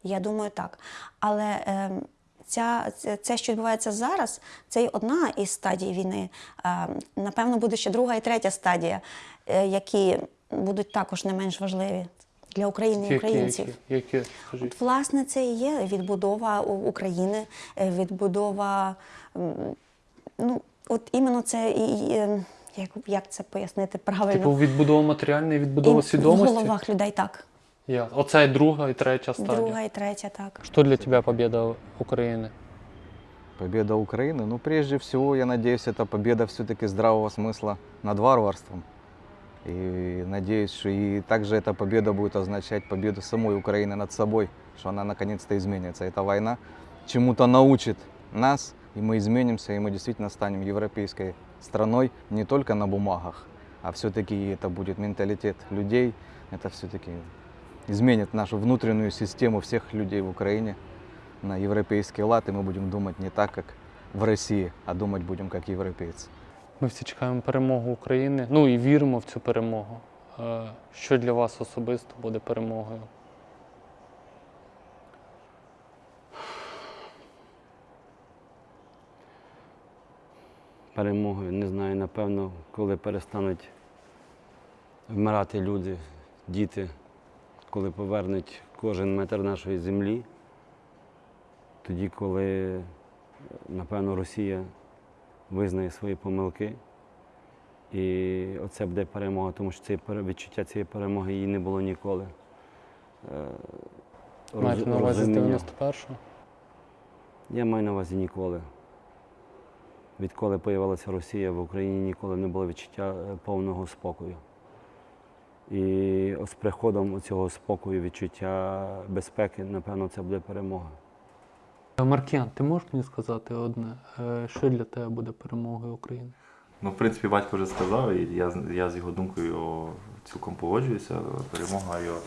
Я думаю, так. Але ем, ця, це- що відбувається зараз, це й одна із стадій війни. Е, Напевно, буде ще друга і третя стадія, е, які будуть також не менш важливі для України і українців. які, які? От, власне, це і є відбудова України, е, відбудова. Ну, от іменно це і і, е, як, як це пояснити правильно? Типу відбудова матеріальної, відбудова І свідомості? В головах людей так. Я. Оце і друга і третя стадія. Друга і третя, так. Что для тебя победа Украины? Победа Украины, ну прежде всего, я надеюсь, это победа все-таки здравого смысла над варварством. И надеюсь, что и также эта победа будет означать победу самой Украины над собой, что она наконец-то изменится. Эта война чему-то научит нас, и мы изменимся, и мы действительно станем европейской страной не только на бумагах, а все-таки это будет менталитет людей, это все-таки изменит нашу внутреннюю систему всех людей в Украине на европейский лад, и мы будем думать не так, как в России, а думать будем как европейцы. Ми всі чекаємо перемогу України, ну і віримо в цю перемогу. Е, Що для вас особисто буде перемогою? Перемогою. Не знаю, напевно, коли перестануть вмирати люди, діти, коли повернуть кожен метр нашої землі, тоді, коли, напевно, Росія визнає свої помилки. І оце буде перемога, тому що це відчуття цієї перемоги її не було ніколи. Е, Маєте на увазі з 91-го? Я маю на увазі ніколи. Відколи з'явилася Росія, в Україні ніколи не було відчуття е, повного спокою. І з приходом цього спокою, відчуття безпеки, напевно, це буде перемога. Е, Маркіян, ти можеш мені сказати одне, е, що для тебе буде перемогою України? Ну, в принципі, батько вже сказав, і я, з- я з його думкою цілком погоджуюся. Перемога його,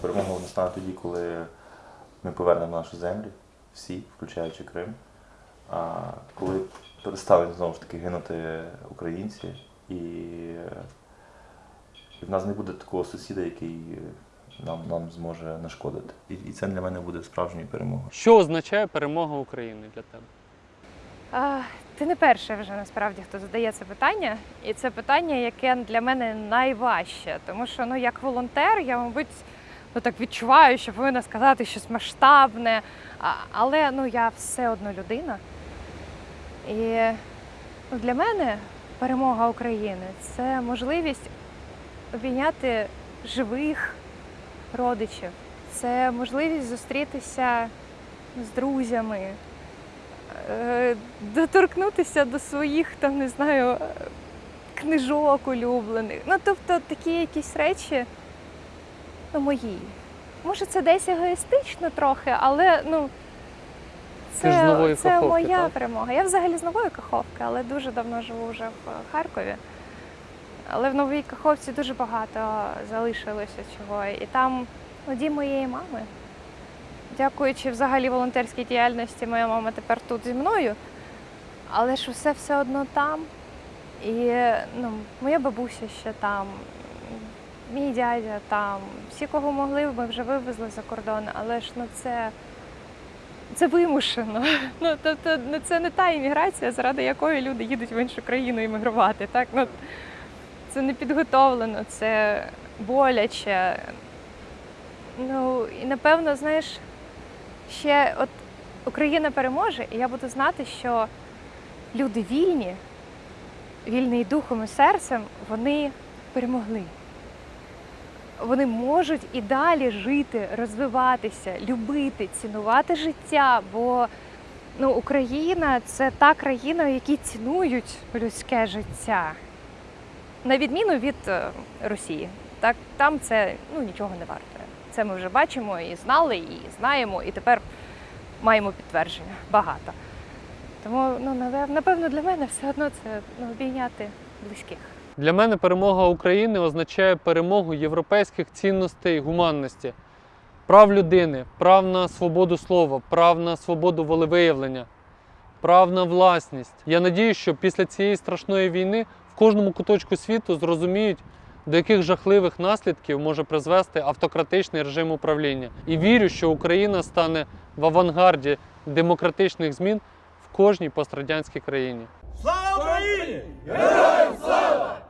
перемога настане тоді, коли ми повернемо нашу землю, всі, включаючи Крим. А коли перестануть знову ж таки гинути українці, і, і в нас не буде такого сусіда, який нам, нам зможе нашкодити. І, і це для мене буде справжньою перемогою. Що означає перемога України для тебе? А, ти не перший вже насправді, хто задає це питання, і це питання, яке для мене найважче, тому що ну як волонтер, я, мабуть, ну так відчуваю, що повинна сказати щось масштабне, а, але ну я все одно людина. І для мене перемога України це можливість обійняти живих родичів, це можливість зустрітися з друзями, е, доторкнутися до своїх там, не знаю, книжок улюблених. Ну, тобто такі якісь речі ну, мої. Може, це десь егоїстично трохи, але ну. Ти ж з нової це Каховки, моя так? перемога. Я взагалі з нової Каховки, але дуже давно живу вже в Харкові. Але в Новій Каховці дуже багато залишилося чого. І там ну, дім моєї мами. Дякуючи взагалі волонтерській діяльності, моя мама тепер тут зі мною. Але ж усе все одно там. І ну, моя бабуся ще там, мій дядя там. Всі, кого могли, ми вже вивезли за кордон, але ж ну, це, це вимушено. Ну, тобто, ну, це не та імміграція, заради якої люди їдуть в іншу країну іммігрувати. Так? Ну, це не підготовлено, це боляче. Ну, і напевно, знаєш, ще от Україна переможе, і я буду знати, що люди вільні, і духом і серцем, вони перемогли. Вони можуть і далі жити, розвиватися, любити, цінувати життя. Бо ну, Україна це та країна, в якій цінують людське життя. На відміну від е, Росії. Так, там це ну, нічого не варте. Це ми вже бачимо і знали, і знаємо, і тепер маємо підтвердження багато. Тому, ну, напевно, для мене все одно це ну, обійняти близьких. Для мене перемога України означає перемогу європейських цінностей гуманності, прав людини, прав на свободу слова, прав на свободу волевиявлення, прав на власність. Я надію, що після цієї страшної війни в кожному куточку світу зрозуміють, до яких жахливих наслідків може призвести автократичний режим управління. І вірю, що Україна стане в авангарді демократичних змін в кожній пострадянській країні. Слава Україні! Героям слава!